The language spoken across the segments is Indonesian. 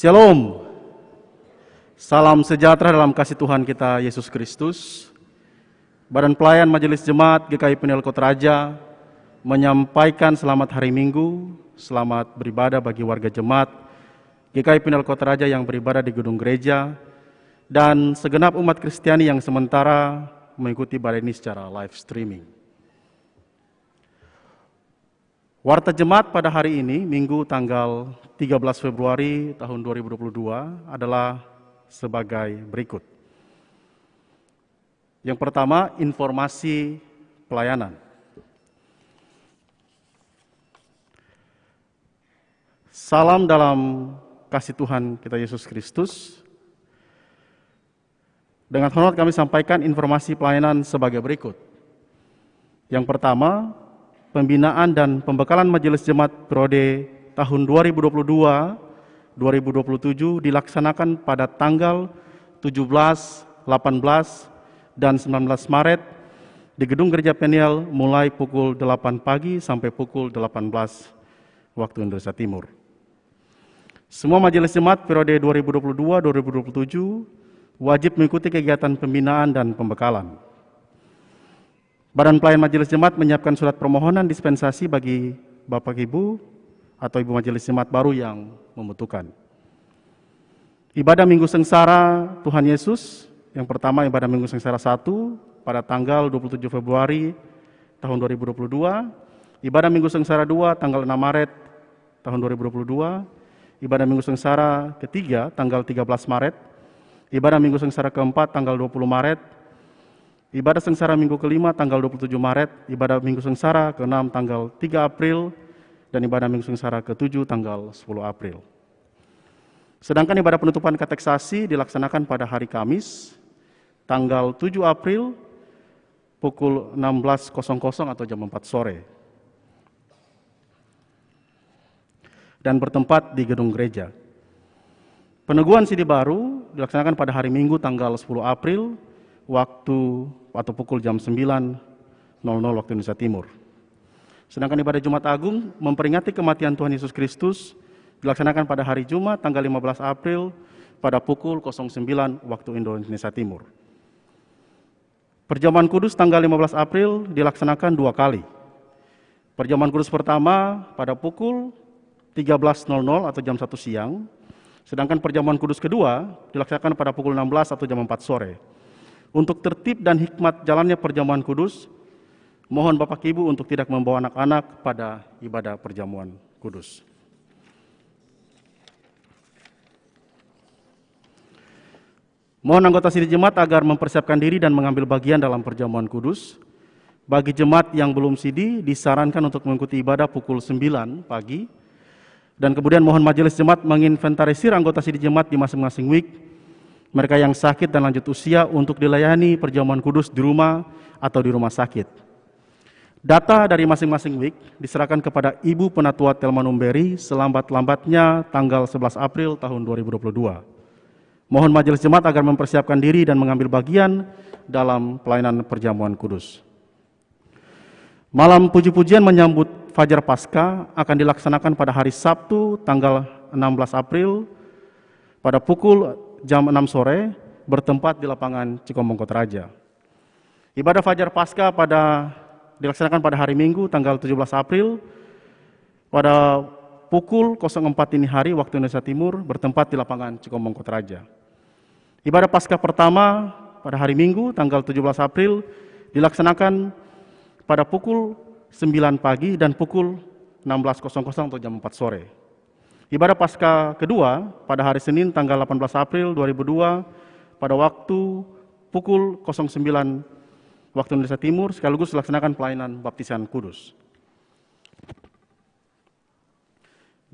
Shalom. Salam sejahtera dalam kasih Tuhan kita Yesus Kristus. Badan Pelayan Majelis Jemaat GKI Penil Kota Raja menyampaikan selamat hari Minggu, selamat beribadah bagi warga jemaat GKI Penil Kota Raja yang beribadah di gedung gereja dan segenap umat Kristiani yang sementara mengikuti ibadah ini secara live streaming. Warta Jemaat pada hari ini, Minggu tanggal 13 Februari tahun 2022 adalah sebagai berikut. Yang pertama, informasi pelayanan. Salam dalam kasih Tuhan kita Yesus Kristus. Dengan hormat kami sampaikan informasi pelayanan sebagai berikut. Yang pertama, pembinaan dan pembekalan Majelis Jemaat Periode tahun 2022-2027 dilaksanakan pada tanggal 17, 18, dan 19 Maret di Gedung Gereja Peniel mulai pukul 8 pagi sampai pukul 18 waktu Indonesia Timur. Semua majelis jemaat periode 2022-2027 wajib mengikuti kegiatan pembinaan dan pembekalan. Badan Pelayan Majelis Jemaat menyiapkan surat permohonan dispensasi bagi Bapak Ibu atau Ibu Majelis Jemaat baru yang membutuhkan. Ibadah Minggu Sengsara Tuhan Yesus, yang pertama ibadah Minggu Sengsara 1 pada tanggal 27 Februari tahun 2022, ibadah Minggu Sengsara 2 tanggal 6 Maret tahun 2022, ibadah Minggu Sengsara ketiga tanggal 13 Maret, ibadah Minggu Sengsara keempat tanggal 20 Maret, Ibadah sengsara minggu kelima tanggal 27 Maret, ibadah minggu sengsara ke-6 tanggal 3 April, dan ibadah minggu sengsara ke-7 tanggal 10 April. Sedangkan ibadah penutupan kateksasi dilaksanakan pada hari Kamis, tanggal 7 April, pukul 16.00 atau jam 4 sore. Dan bertempat di gedung gereja. Peneguhan CD baru dilaksanakan pada hari Minggu tanggal 10 April waktu atau pukul jam 9.00 waktu Indonesia Timur. Sedangkan ibadah Jumat Agung memperingati kematian Tuhan Yesus Kristus dilaksanakan pada hari Jumat tanggal 15 April pada pukul 09 waktu Indonesia Timur. Perjamuan Kudus tanggal 15 April dilaksanakan dua kali. Perjamuan Kudus pertama pada pukul 13.00 atau jam 1 siang, sedangkan perjamuan Kudus kedua dilaksanakan pada pukul 16 atau jam 4 sore. Untuk tertib dan hikmat jalannya perjamuan kudus, mohon Bapak Ibu untuk tidak membawa anak-anak pada ibadah perjamuan kudus. Mohon anggota sidang jemaat agar mempersiapkan diri dan mengambil bagian dalam perjamuan kudus. Bagi jemaat yang belum sidi, disarankan untuk mengikuti ibadah pukul 9 pagi. Dan kemudian mohon majelis jemaat menginventarisir anggota sidang jemaat di masing-masing week mereka yang sakit dan lanjut usia untuk dilayani perjamuan kudus di rumah atau di rumah sakit. Data dari masing-masing week diserahkan kepada Ibu Penatua Telma Numberi selambat-lambatnya tanggal 11 April tahun 2022. Mohon majelis jemaat agar mempersiapkan diri dan mengambil bagian dalam pelayanan perjamuan kudus. Malam puji-pujian menyambut Fajar Pasca akan dilaksanakan pada hari Sabtu tanggal 16 April pada pukul jam 6 sore bertempat di lapangan Cikombong Kota Raja. Ibadah Fajar Pasca pada dilaksanakan pada hari Minggu tanggal 17 April pada pukul 04 ini hari waktu Indonesia Timur bertempat di lapangan Cikombong Kota Raja. Ibadah Pasca pertama pada hari Minggu tanggal 17 April dilaksanakan pada pukul 9 pagi dan pukul 16.00 atau jam 4 sore. Ibadah Paskah kedua pada hari Senin tanggal 18 April 2002 pada waktu pukul 09 waktu Indonesia Timur sekaligus dilaksanakan pelayanan baptisan kudus.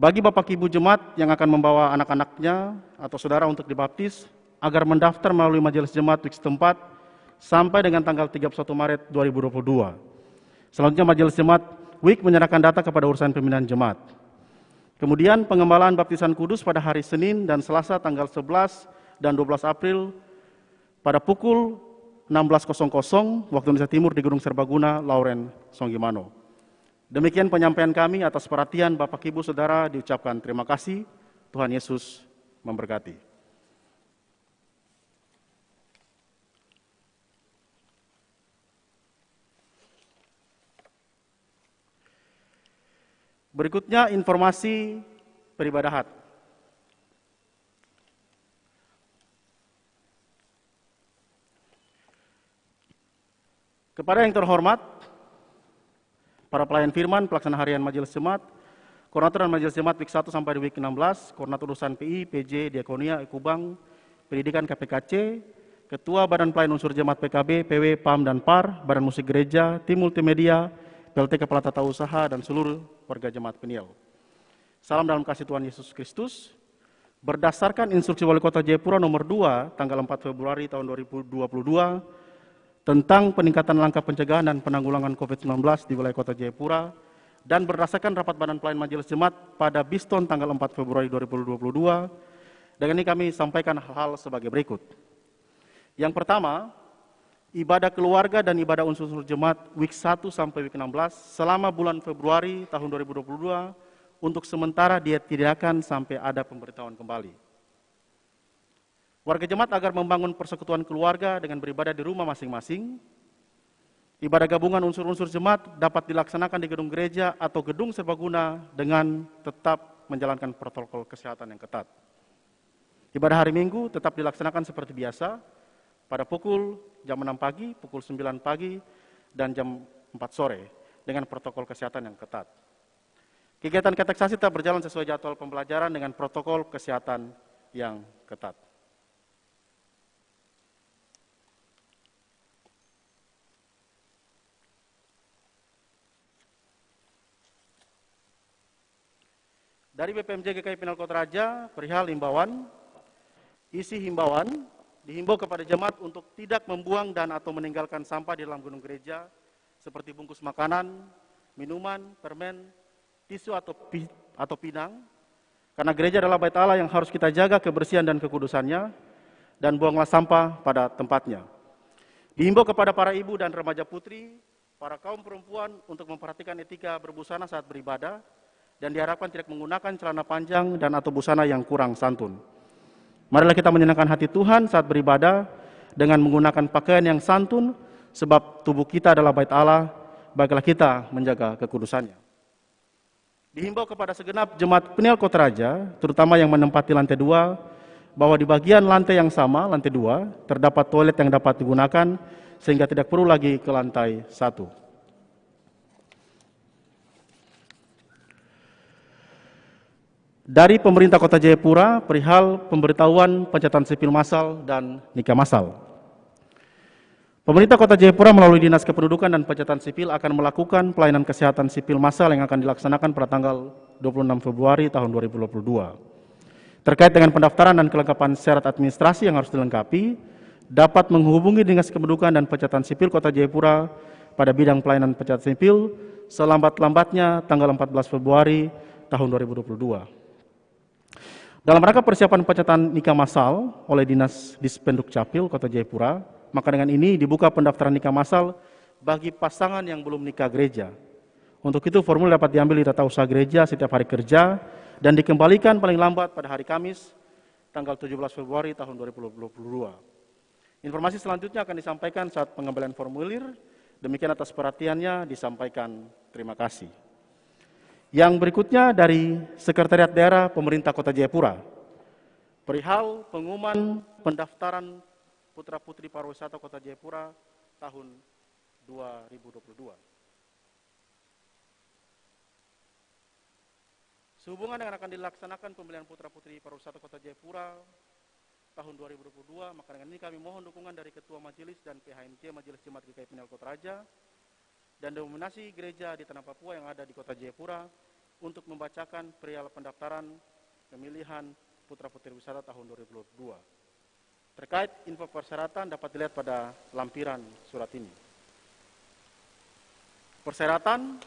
Bagi Bapak Ibu Jemaat yang akan membawa anak-anaknya atau saudara untuk dibaptis, agar mendaftar melalui majelis jemaat week setempat sampai dengan tanggal 31 Maret 2022. Selanjutnya majelis jemaat week menyerahkan data kepada urusan pembinaan jemaat. Kemudian pengembalaan baptisan kudus pada hari Senin dan Selasa tanggal 11 dan 12 April pada pukul 16.00 waktu Indonesia Timur di Gunung Serbaguna, Lauren, Songgimano. Demikian penyampaian kami atas perhatian Bapak Ibu Saudara diucapkan terima kasih. Tuhan Yesus memberkati. Berikutnya informasi peribadahan. Kepada yang terhormat, para pelayan firman, pelaksana harian Majelis Jemaat, Koordinator dan Majelis Jemaat week 1 sampai week 16, Koordinator urusan PI, PJ, Diakonia, Ekubang, Pendidikan KPKC, Ketua Badan Pelayan Unsur Jemaat PKB, PW, PAM, dan PAR, Badan Musik Gereja, Tim Multimedia, PLT Kepala Tata Usaha, dan seluruh warga Jemaat Peniel. Salam dalam kasih Tuhan Yesus Kristus. Berdasarkan instruksi Wali Kota Jayapura nomor 2 tanggal 4 Februari tahun 2022 tentang peningkatan langkah pencegahan dan penanggulangan COVID-19 di wilayah Kota Jayapura dan berdasarkan rapat Badan Pelayan Majelis Jemaat pada Biston tanggal 4 Februari 2022, dengan ini kami sampaikan hal-hal sebagai berikut. Yang pertama, ibadah keluarga dan ibadah unsur-unsur jemaat week 1 sampai week 16 selama bulan Februari tahun 2022 untuk sementara dia tidak akan sampai ada pemberitahuan kembali. Warga jemaat agar membangun persekutuan keluarga dengan beribadah di rumah masing-masing. Ibadah gabungan unsur-unsur jemaat dapat dilaksanakan di gedung gereja atau gedung serbaguna dengan tetap menjalankan protokol kesehatan yang ketat. Ibadah hari Minggu tetap dilaksanakan seperti biasa pada pukul jam 6 pagi, pukul 9 pagi, dan jam 4 sore dengan protokol kesehatan yang ketat. Kegiatan kateksasi tetap berjalan sesuai jadwal pembelajaran dengan protokol kesehatan yang ketat. Dari BPMJ GKI Penal Kota Raja, perihal himbauan, isi himbauan dihimbau kepada jemaat untuk tidak membuang dan atau meninggalkan sampah di dalam gunung gereja seperti bungkus makanan, minuman, permen, tisu atau pi, atau pinang. Karena gereja adalah bait Allah yang harus kita jaga kebersihan dan kekudusannya dan buanglah sampah pada tempatnya. Dihimbau kepada para ibu dan remaja putri, para kaum perempuan untuk memperhatikan etika berbusana saat beribadah dan diharapkan tidak menggunakan celana panjang dan atau busana yang kurang santun. Marilah kita menyenangkan hati Tuhan saat beribadah dengan menggunakan pakaian yang santun sebab tubuh kita adalah bait Allah, baiklah kita menjaga kekudusannya. Dihimbau kepada segenap jemaat Peniel Kota Raja, terutama yang menempati lantai dua, bahwa di bagian lantai yang sama, lantai dua, terdapat toilet yang dapat digunakan sehingga tidak perlu lagi ke lantai satu. Dari pemerintah Kota Jayapura perihal pemberitahuan pencatatan sipil massal dan nikah massal. Pemerintah Kota Jayapura melalui Dinas Kependudukan dan Pencatatan Sipil akan melakukan pelayanan kesehatan sipil massal yang akan dilaksanakan pada tanggal 26 Februari tahun 2022. Terkait dengan pendaftaran dan kelengkapan syarat administrasi yang harus dilengkapi, dapat menghubungi Dinas Kependudukan dan Pencatatan Sipil Kota Jayapura pada bidang pelayanan pencatatan sipil selambat-lambatnya tanggal 14 Februari tahun 2022. Dalam rangka persiapan pencatatan nikah massal oleh Dinas Dispenduk Capil Kota Jayapura, maka dengan ini dibuka pendaftaran nikah massal bagi pasangan yang belum nikah gereja. Untuk itu formulir dapat diambil di tata usaha gereja setiap hari kerja dan dikembalikan paling lambat pada hari Kamis tanggal 17 Februari tahun 2022. Informasi selanjutnya akan disampaikan saat pengambilan formulir. Demikian atas perhatiannya disampaikan terima kasih. Yang berikutnya dari Sekretariat Daerah Pemerintah Kota Jayapura. Perihal pengumuman pendaftaran putra-putri pariwisata Kota Jayapura tahun 2022. Sehubungan dengan akan dilaksanakan pemilihan putra-putri pariwisata Kota Jayapura tahun 2022, maka dengan ini kami mohon dukungan dari Ketua Majelis dan PHMC Majelis Jemaat GKI Pinal Kota Raja dan dominasi gereja di Tanah Papua yang ada di kota Jayapura untuk membacakan perihal pendaftaran pemilihan putra putri wisata tahun 2022. Terkait info persyaratan dapat dilihat pada lampiran surat ini. Persyaratan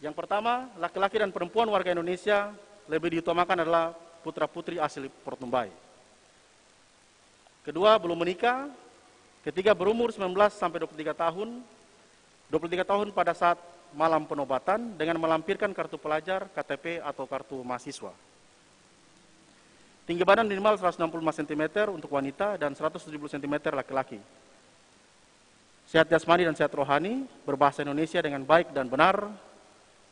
yang pertama, laki-laki dan perempuan warga Indonesia lebih diutamakan adalah putra-putri asli Portumbai. Kedua, belum menikah Ketiga berumur 19 sampai 23 tahun, 23 tahun pada saat malam penobatan dengan melampirkan kartu pelajar, KTP atau kartu mahasiswa. Tinggi badan minimal 165 cm untuk wanita dan 170 cm laki-laki. Sehat jasmani dan sehat rohani, berbahasa Indonesia dengan baik dan benar,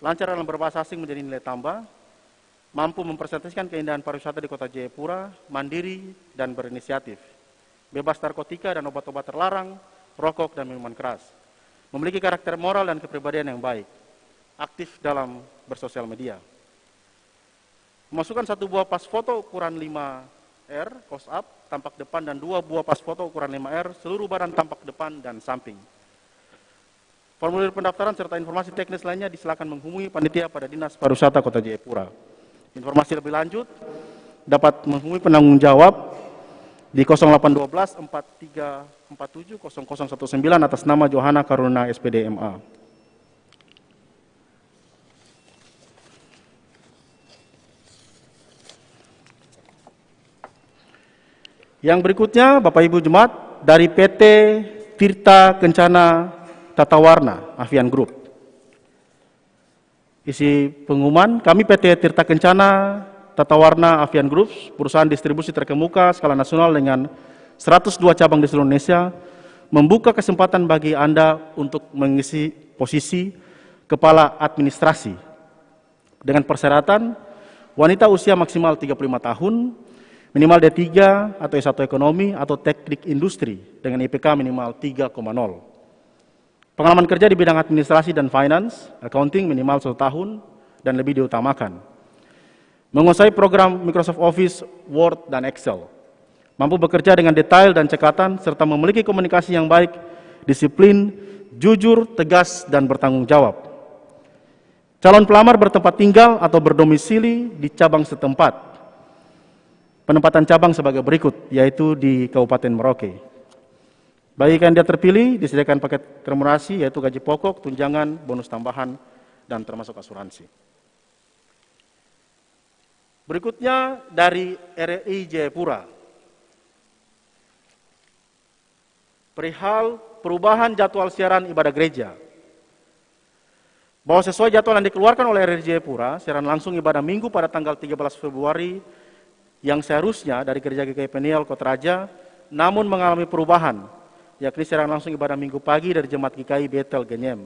lancar dalam berbahasa asing menjadi nilai tambah, mampu mempresentasikan keindahan pariwisata di kota Jayapura, mandiri dan berinisiatif, bebas narkotika dan obat-obat terlarang, rokok dan minuman keras, memiliki karakter moral dan kepribadian yang baik, aktif dalam bersosial media. Memasukkan satu buah pas foto ukuran 5R, close up, tampak depan, dan dua buah pas foto ukuran 5R, seluruh badan tampak depan dan samping. Formulir pendaftaran serta informasi teknis lainnya disilakan menghubungi panitia pada Dinas Pariwisata Kota Jayapura. Informasi lebih lanjut dapat menghubungi penanggung jawab di 0812 4347 0019 atas nama Johanna Karuna SPD MA. Yang berikutnya Bapak Ibu Jemaat dari PT Tirta Kencana Tata Warna Avian Group. Isi pengumuman, kami PT Tirta Kencana Tata Warna Avian Group, perusahaan distribusi terkemuka skala nasional dengan 102 cabang di seluruh Indonesia, membuka kesempatan bagi Anda untuk mengisi posisi Kepala Administrasi dengan persyaratan wanita usia maksimal 35 tahun, minimal D3 atau S1 ekonomi atau teknik industri dengan IPK minimal 3,0. Pengalaman kerja di bidang administrasi dan finance, accounting minimal satu tahun dan lebih diutamakan. Menguasai program Microsoft Office, Word, dan Excel. Mampu bekerja dengan detail dan cekatan, serta memiliki komunikasi yang baik, disiplin, jujur, tegas, dan bertanggung jawab. Calon pelamar bertempat tinggal atau berdomisili di cabang setempat. Penempatan cabang sebagai berikut, yaitu di Kabupaten Merauke. Bagi kandidat terpilih, disediakan paket remunerasi yaitu gaji pokok, tunjangan, bonus tambahan, dan termasuk asuransi. Berikutnya dari RRI Jayapura. Perihal perubahan jadwal siaran ibadah gereja. Bahwa sesuai jadwal yang dikeluarkan oleh RRI Jayapura, siaran langsung ibadah minggu pada tanggal 13 Februari yang seharusnya dari Gereja GKI Peniel Kota Raja, namun mengalami perubahan yakni secara langsung ibadah minggu pagi dari Jemaat GKI Betel Genyem,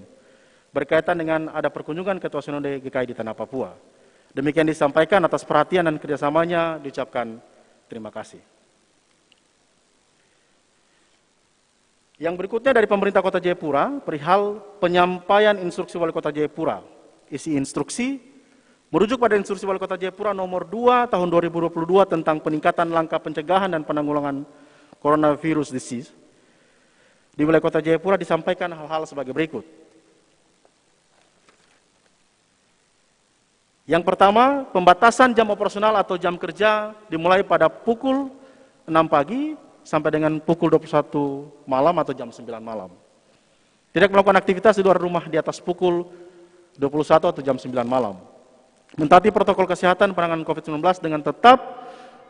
berkaitan dengan ada perkunjungan Ketua Sinode GKI di Tanah Papua. Demikian disampaikan atas perhatian dan kerjasamanya, diucapkan terima kasih. Yang berikutnya dari pemerintah Kota Jayapura, perihal penyampaian instruksi Wali Kota Jayapura. Isi instruksi merujuk pada instruksi Wali Kota Jayapura nomor 2 tahun 2022 tentang peningkatan langkah pencegahan dan penanggulangan coronavirus disease di wilayah kota Jayapura disampaikan hal-hal sebagai berikut. Yang pertama, pembatasan jam operasional atau jam kerja dimulai pada pukul 6 pagi sampai dengan pukul 21 malam atau jam 9 malam. Tidak melakukan aktivitas di luar rumah di atas pukul 21 atau jam 9 malam. Mentaati protokol kesehatan penanganan COVID-19 dengan tetap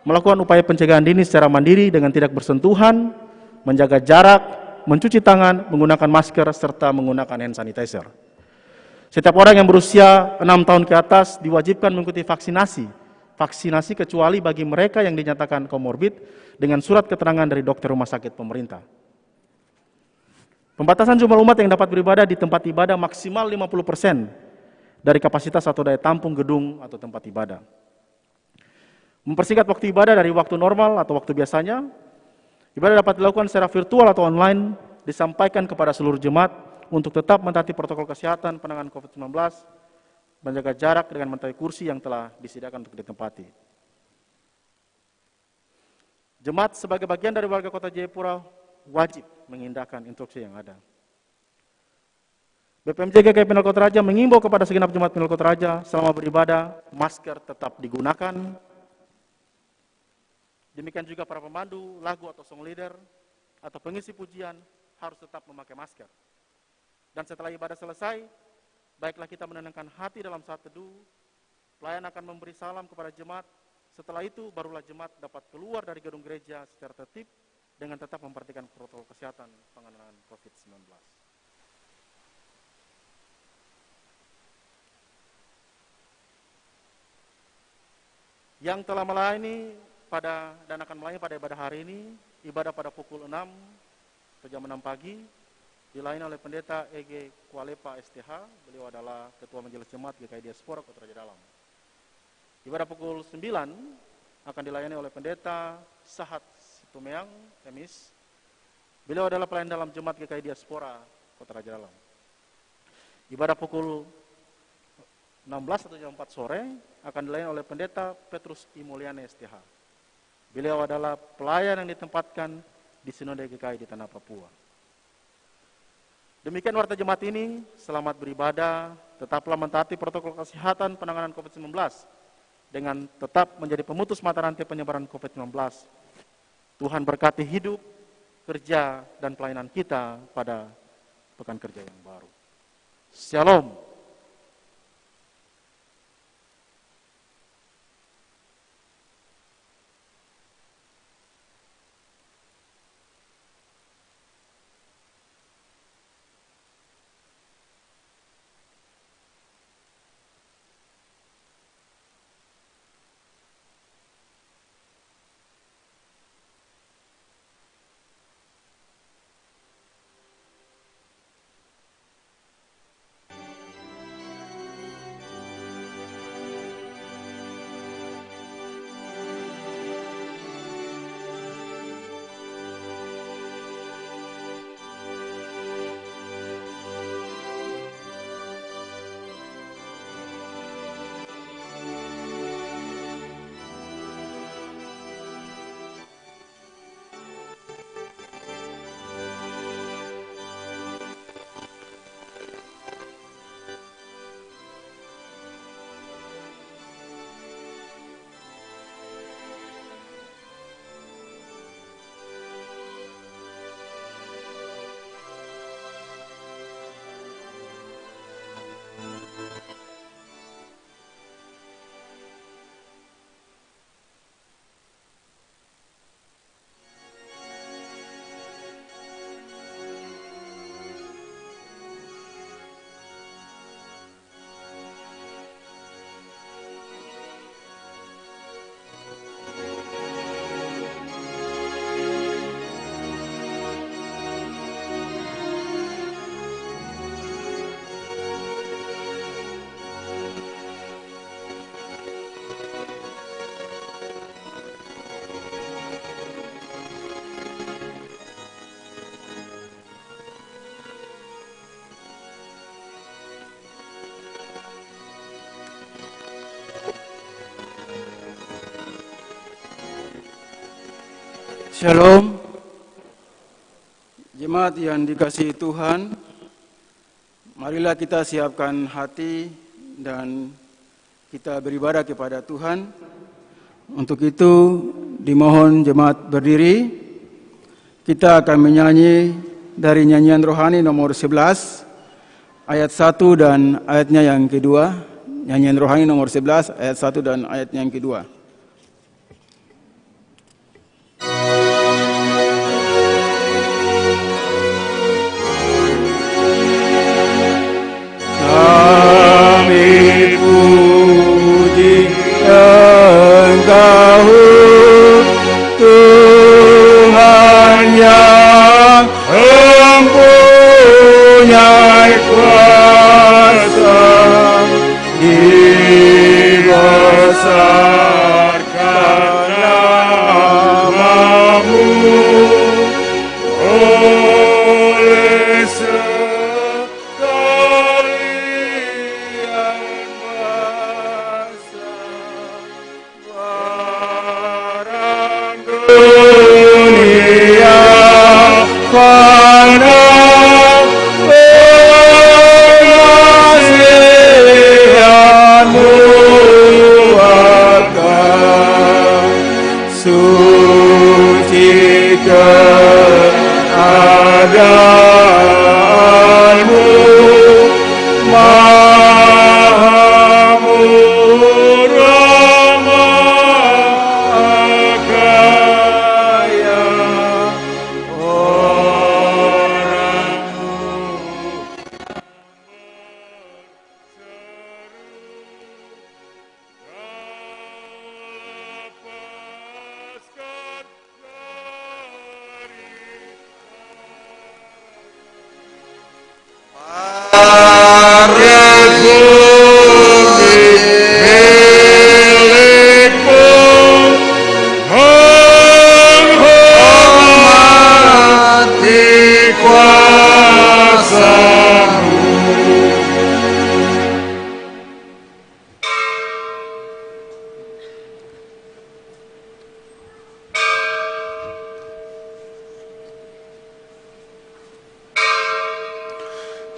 melakukan upaya pencegahan dini secara mandiri dengan tidak bersentuhan, menjaga jarak, mencuci tangan, menggunakan masker, serta menggunakan hand sanitizer. Setiap orang yang berusia 6 tahun ke atas diwajibkan mengikuti vaksinasi. Vaksinasi kecuali bagi mereka yang dinyatakan komorbid dengan surat keterangan dari dokter rumah sakit pemerintah. Pembatasan jumlah umat yang dapat beribadah di tempat ibadah maksimal 50% dari kapasitas atau daya tampung gedung atau tempat ibadah. Mempersingkat waktu ibadah dari waktu normal atau waktu biasanya Ibadah dapat dilakukan secara virtual atau online, disampaikan kepada seluruh jemaat untuk tetap mentaati protokol kesehatan penanganan COVID-19, menjaga jarak dengan mentaati kursi yang telah disediakan untuk ditempati. Jemaat sebagai bagian dari warga kota Jayapura wajib mengindahkan instruksi yang ada. BPMJ GKI Penal Kota Raja mengimbau kepada segenap jemaat Penal Kota Raja selama beribadah, masker tetap digunakan, Demikian juga para pemandu, lagu atau song leader, atau pengisi pujian harus tetap memakai masker. Dan setelah ibadah selesai, baiklah kita menenangkan hati dalam saat teduh, pelayan akan memberi salam kepada jemaat, setelah itu barulah jemaat dapat keluar dari gedung gereja secara tertib dengan tetap memperhatikan protokol kesehatan pengenalan COVID-19. Yang telah melayani pada dan akan melayani pada ibadah hari ini, ibadah pada pukul 6 atau jam 6 pagi, dilayani oleh pendeta EG Kualepa STH, beliau adalah Ketua Majelis Jemaat GKI Diaspora Kota Raja Dalam. Ibadah pukul 9 akan dilayani oleh pendeta Sahat Situmeang, Emis. Beliau adalah pelayan dalam Jemaat GKI Diaspora Kota Raja Dalam. Ibadah pukul 16 atau jam 4 sore akan dilayani oleh pendeta Petrus Imuliane STH. Beliau adalah pelayan yang ditempatkan di Sinode GKI di Tanah Papua. Demikian warta jemaat ini, selamat beribadah, tetaplah mentaati protokol kesehatan penanganan COVID-19 dengan tetap menjadi pemutus mata rantai penyebaran COVID-19. Tuhan berkati hidup, kerja, dan pelayanan kita pada pekan kerja yang baru. Shalom. Shalom. Jemaat yang dikasihi Tuhan, marilah kita siapkan hati dan kita beribadah kepada Tuhan. Untuk itu dimohon jemaat berdiri. Kita akan menyanyi dari nyanyian rohani nomor 11 ayat 1 dan ayatnya yang kedua. Nyanyian rohani nomor 11 ayat 1 dan ayatnya yang kedua.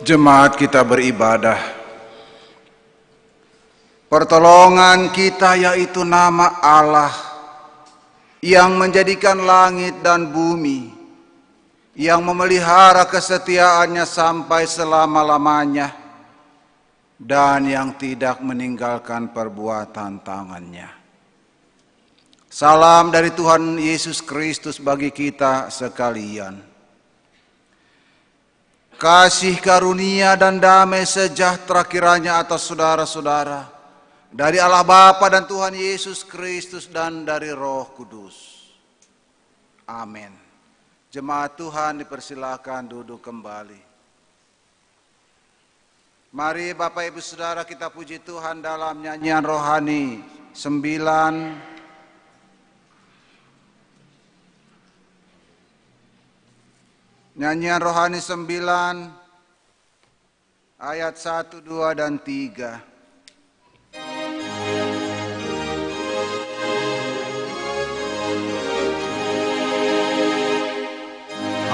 Jemaat kita beribadah. Pertolongan kita yaitu nama Allah yang menjadikan langit dan bumi, yang memelihara kesetiaannya sampai selama-lamanya, dan yang tidak meninggalkan perbuatan tangannya. Salam dari Tuhan Yesus Kristus bagi kita sekalian. Kasih karunia dan damai sejahtera kiranya atas saudara-saudara dari Allah Bapa dan Tuhan Yesus Kristus dan dari Roh Kudus. Amin. Jemaat Tuhan dipersilakan duduk kembali. Mari Bapak Ibu Saudara kita puji Tuhan dalam nyanyian rohani sembilan Nyanyian rohani 9 ayat 1, 2 dan 3.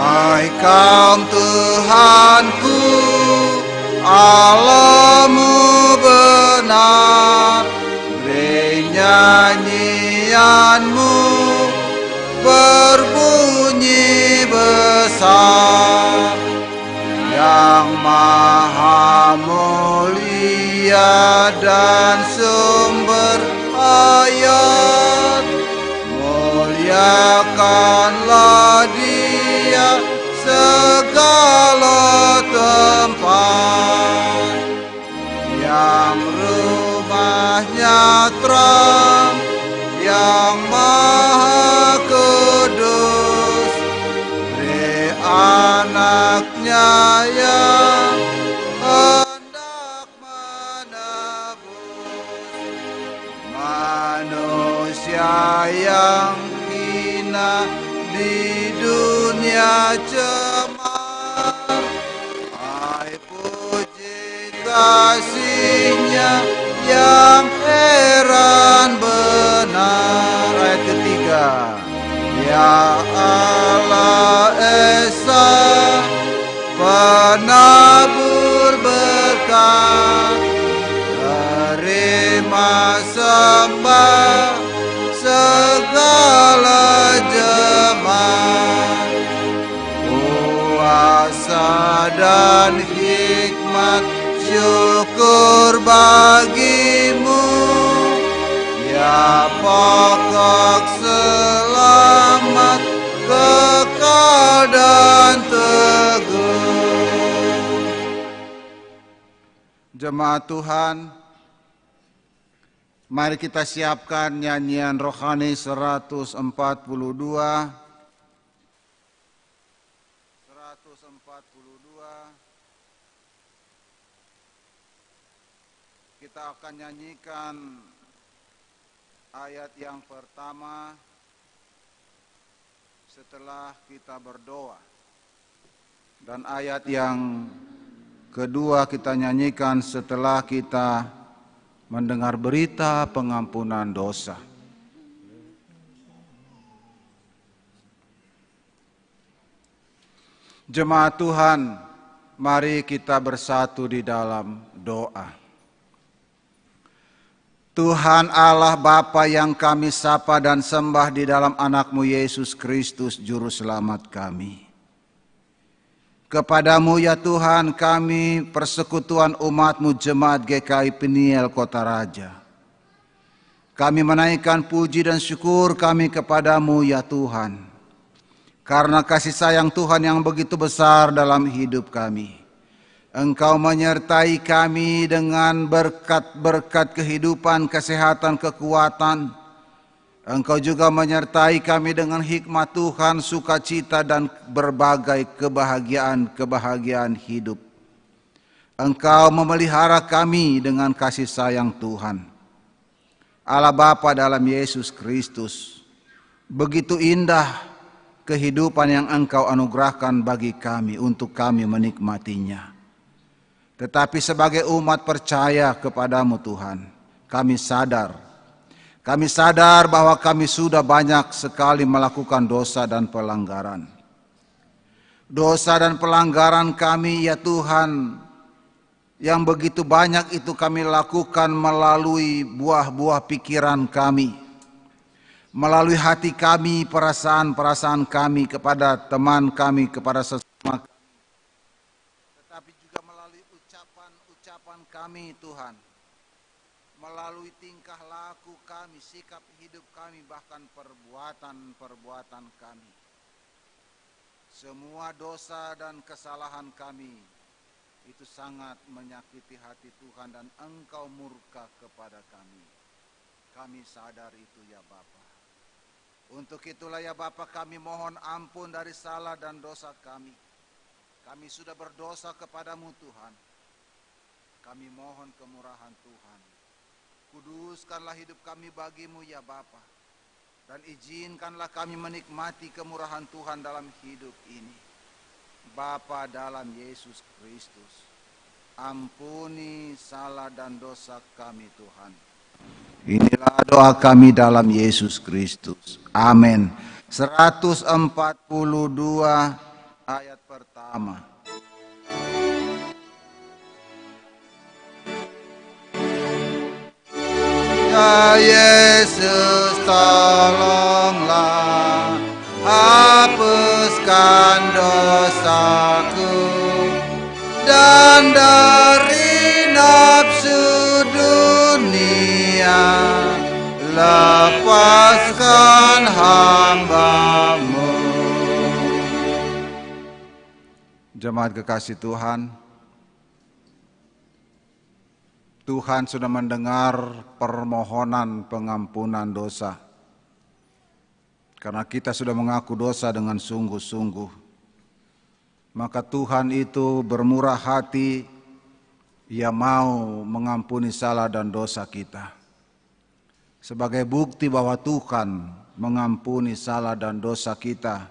Hai kaum Tuhanku, yang maha mulia dan sumber ayat. Muliakanlah dia segala tempat. Yang rumahnya terang yang maha Allah Esa penabur berkat terima sembah segala jemaat. Kuasa dan hikmat syukur bagimu. Ya pokok selamat Jemaat Tuhan Mari kita siapkan nyanyian rohani 142 142 Kita akan nyanyikan ayat yang pertama setelah kita berdoa. Dan ayat yang kedua kita nyanyikan setelah kita mendengar berita pengampunan dosa. Jemaat Tuhan, mari kita bersatu di dalam doa. Tuhan Allah Bapa yang kami sapa dan sembah di dalam anakmu Yesus Kristus Juru Selamat kami. Kepadamu ya Tuhan kami persekutuan umatmu jemaat GKI Peniel Kota Raja. Kami menaikkan puji dan syukur kami kepadamu ya Tuhan. Karena kasih sayang Tuhan yang begitu besar dalam hidup kami. Engkau menyertai kami dengan berkat-berkat kehidupan, kesehatan, kekuatan. Engkau juga menyertai kami dengan hikmat Tuhan, sukacita dan berbagai kebahagiaan-kebahagiaan hidup. Engkau memelihara kami dengan kasih sayang Tuhan. Allah Bapa dalam Yesus Kristus. Begitu indah kehidupan yang Engkau anugerahkan bagi kami untuk kami menikmatinya. Tetapi sebagai umat percaya kepadamu Tuhan, kami sadar, kami sadar bahwa kami sudah banyak sekali melakukan dosa dan pelanggaran. Dosa dan pelanggaran kami ya Tuhan yang begitu banyak itu kami lakukan melalui buah-buah pikiran kami. Melalui hati kami, perasaan-perasaan kami kepada teman kami, kepada sesama kami. Tetapi juga melalui ucapan-ucapan kami Tuhan. Melalui tingkah laku kami, sikap hidup kami, bahkan perbuatan-perbuatan kami. Semua dosa dan kesalahan kami itu sangat menyakiti hati Tuhan dan engkau murka kepada kami. Kami sadar itu ya Bapa. Untuk itulah ya Bapa kami mohon ampun dari salah dan dosa kami. Kami sudah berdosa kepadamu Tuhan. Kami mohon kemurahan Tuhan. Kuduskanlah hidup kami bagimu ya Bapa. Dan izinkanlah kami menikmati kemurahan Tuhan dalam hidup ini. Bapa dalam Yesus Kristus. Ampuni salah dan dosa kami Tuhan. Inilah doa kami dalam Yesus Kristus. Amin. 142 ayat pertama. Yesus tolonglah. Hapuskan dosaku dan dari nafsu dunia. Lepaskan hambamu. Jemaat kekasih Tuhan Tuhan sudah mendengar permohonan pengampunan dosa. Karena kita sudah mengaku dosa dengan sungguh-sungguh maka Tuhan itu bermurah hati. Ia mau mengampuni salah dan dosa kita. Sebagai bukti bahwa Tuhan mengampuni salah dan dosa kita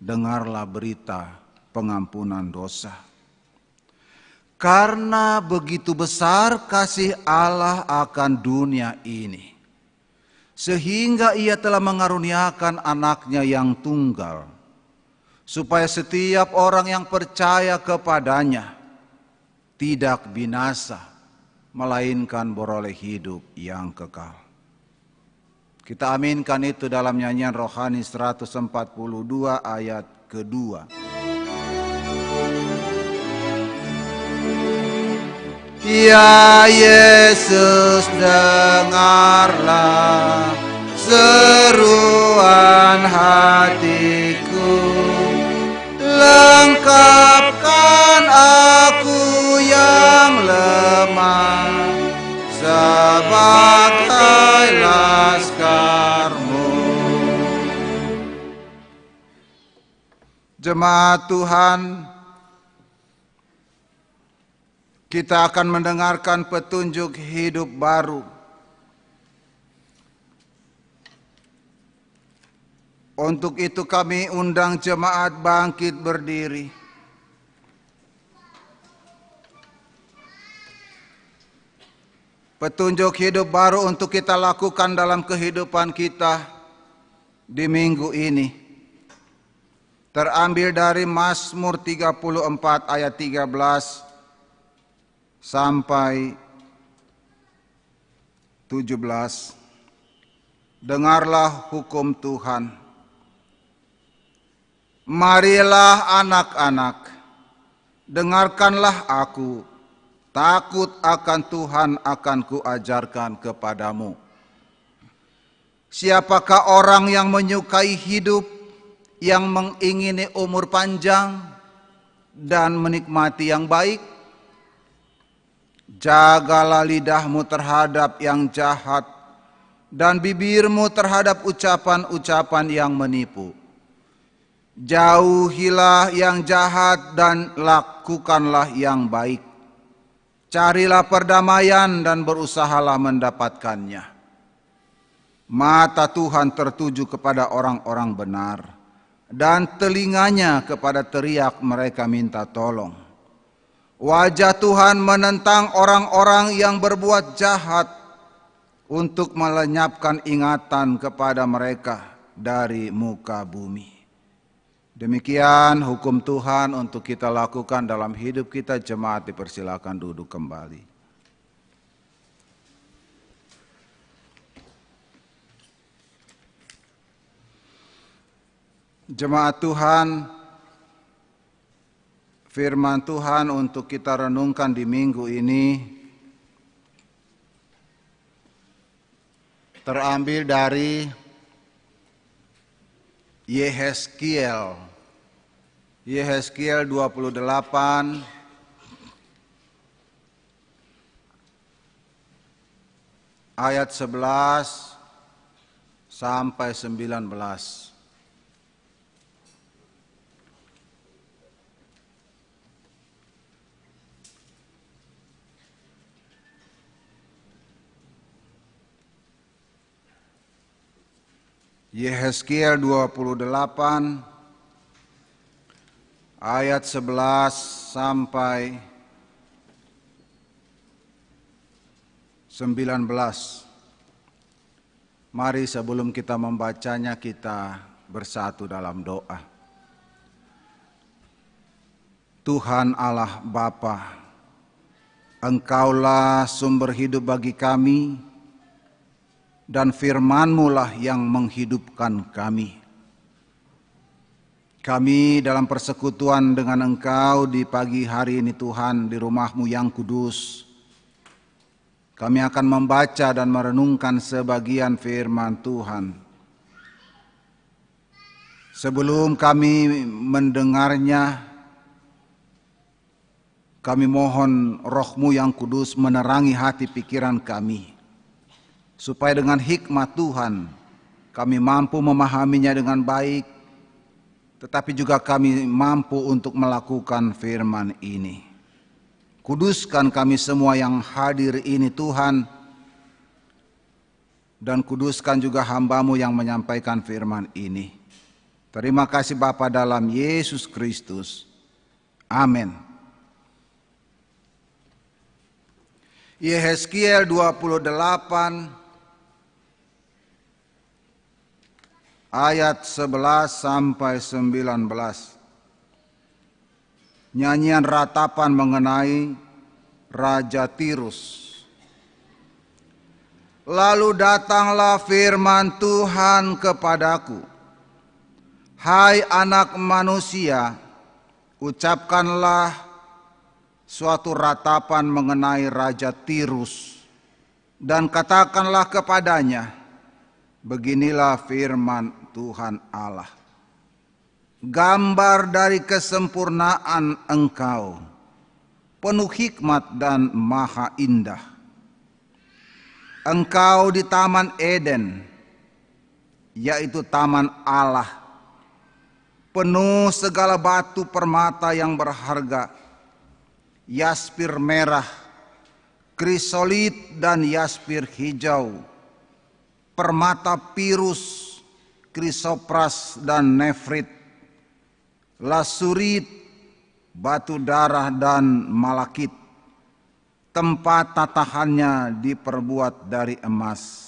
dengarlah berita pengampunan dosa karena begitu besar kasih Allah akan dunia ini. Sehingga ia telah mengaruniakan anaknya yang tunggal. Supaya setiap orang yang percaya kepadanya tidak binasa melainkan beroleh hidup yang kekal. Kita aminkan itu dalam nyanyian rohani 142 ayat kedua. Ya Yesus dengarlah seruan hatiku. Lengkapkan aku yang lemah sebagai laskarmu Jemaat Tuhan kita akan mendengarkan petunjuk hidup baru. Untuk itu kami undang jemaat bangkit berdiri. Petunjuk hidup baru untuk kita lakukan dalam kehidupan kita di minggu ini. Terambil dari Mazmur 34 ayat 13 sampai 17 Dengarlah hukum Tuhan. Marilah anak-anak dengarkanlah aku. Takut akan Tuhan akan kuajarkan kepadamu. Siapakah orang yang menyukai hidup yang mengingini umur panjang dan menikmati yang baik Jagalah lidahmu terhadap yang jahat dan bibirmu terhadap ucapan-ucapan yang menipu. Jauhilah yang jahat dan lakukanlah yang baik. Carilah perdamaian dan berusahalah mendapatkannya. Mata Tuhan tertuju kepada orang-orang benar dan telinganya kepada teriak mereka minta tolong. Wajah Tuhan menentang orang-orang yang berbuat jahat untuk melenyapkan ingatan kepada mereka dari muka bumi. Demikian hukum Tuhan untuk kita lakukan dalam hidup kita jemaat dipersilakan duduk kembali. Jemaat Tuhan, firman Tuhan untuk kita renungkan di minggu ini terambil dari Yehezkiel. Yehezkiel 28 ayat 11 sampai 19. Yehezkiel 28 ayat 11 sampai 19. Mari sebelum kita membacanya kita bersatu dalam doa. Tuhan Allah Bapa, Engkaulah sumber hidup bagi kami, dan firman-Mu lah yang menghidupkan kami. Kami dalam persekutuan dengan Engkau di pagi hari ini Tuhan di rumahmu yang kudus. Kami akan membaca dan merenungkan sebagian firman Tuhan. Sebelum kami mendengarnya, kami mohon rohmu yang kudus menerangi hati pikiran kami supaya dengan hikmat Tuhan kami mampu memahaminya dengan baik, tetapi juga kami mampu untuk melakukan firman ini. Kuduskan kami semua yang hadir ini Tuhan, dan kuduskan juga hambamu yang menyampaikan firman ini. Terima kasih Bapa dalam Yesus Kristus. Amin. Yehezkiel 28 ayat 11 sampai 19. Nyanyian ratapan mengenai Raja Tirus. Lalu datanglah firman Tuhan kepadaku. Hai anak manusia, ucapkanlah suatu ratapan mengenai Raja Tirus dan katakanlah kepadanya, beginilah firman Tuhan Allah. Gambar dari kesempurnaan engkau, penuh hikmat dan maha indah. Engkau di Taman Eden, yaitu Taman Allah, penuh segala batu permata yang berharga, yaspir merah, krisolit dan yaspir hijau, permata pirus, krisopras dan nefrit, lasurit, batu darah dan malakit. Tempat tatahannya diperbuat dari emas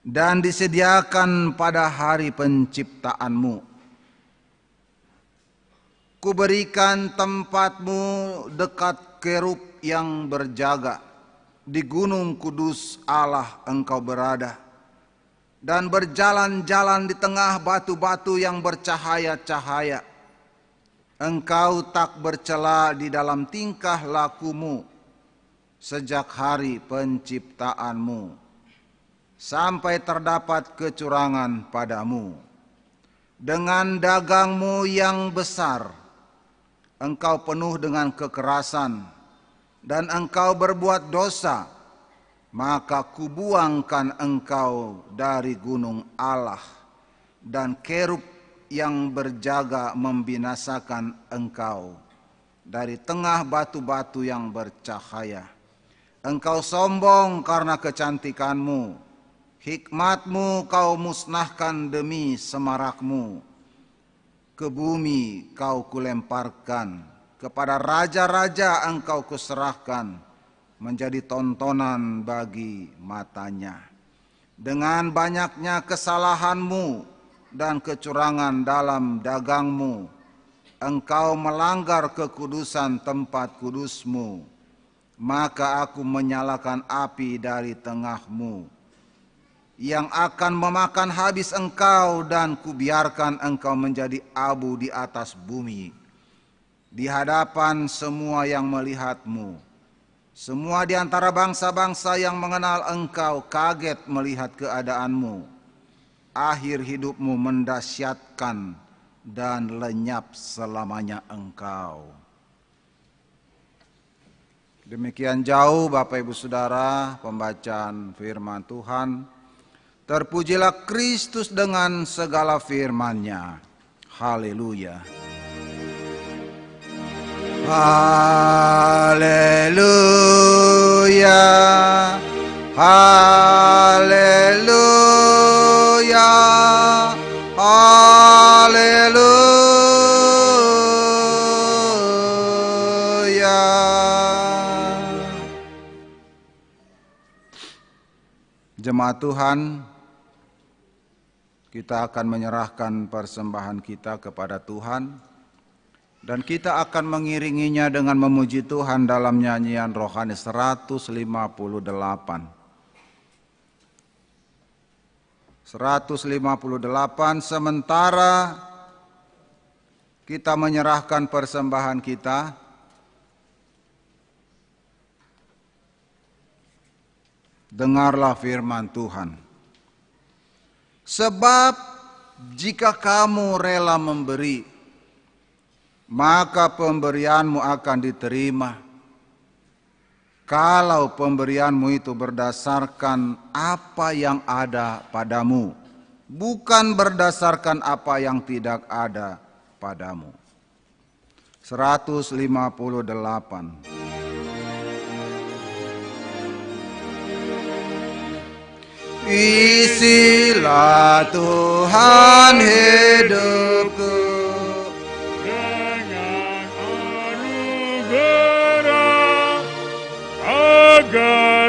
dan disediakan pada hari penciptaanmu. Kuberikan tempatmu dekat kerub yang berjaga di gunung kudus Allah engkau berada dan berjalan-jalan di tengah batu-batu yang bercahaya-cahaya. Engkau tak bercela di dalam tingkah lakumu sejak hari penciptaanmu sampai terdapat kecurangan padamu. Dengan dagangmu yang besar, engkau penuh dengan kekerasan dan engkau berbuat dosa maka kubuangkan engkau dari gunung Allah dan kerub yang berjaga membinasakan engkau dari tengah batu-batu yang bercahaya. Engkau sombong karena kecantikanmu, hikmatmu kau musnahkan demi semarakmu. Ke bumi kau kulemparkan, kepada raja-raja engkau kuserahkan menjadi tontonan bagi matanya. Dengan banyaknya kesalahanmu, dan kecurangan dalam dagangmu. Engkau melanggar kekudusan tempat kudusmu, maka aku menyalakan api dari tengahmu yang akan memakan habis engkau dan kubiarkan engkau menjadi abu di atas bumi di hadapan semua yang melihatmu. Semua di antara bangsa-bangsa yang mengenal engkau kaget melihat keadaanmu. Akhir hidupmu mendasyatkan dan lenyap selamanya engkau. Demikian jauh Bapak Ibu Saudara pembacaan firman Tuhan. Terpujilah Kristus dengan segala firman-Nya. Haleluya. Haleluya. Haleluya. Haleluya. Jemaat Tuhan, kita akan menyerahkan persembahan kita kepada Tuhan dan kita akan mengiringinya dengan memuji Tuhan dalam nyanyian rohani 158. 158 sementara kita menyerahkan persembahan kita dengarlah firman Tuhan sebab jika kamu rela memberi maka pemberianmu akan diterima. Kalau pemberianmu itu berdasarkan apa yang ada padamu, bukan berdasarkan apa yang tidak ada padamu. 158 Isilah Tuhan hidupku agar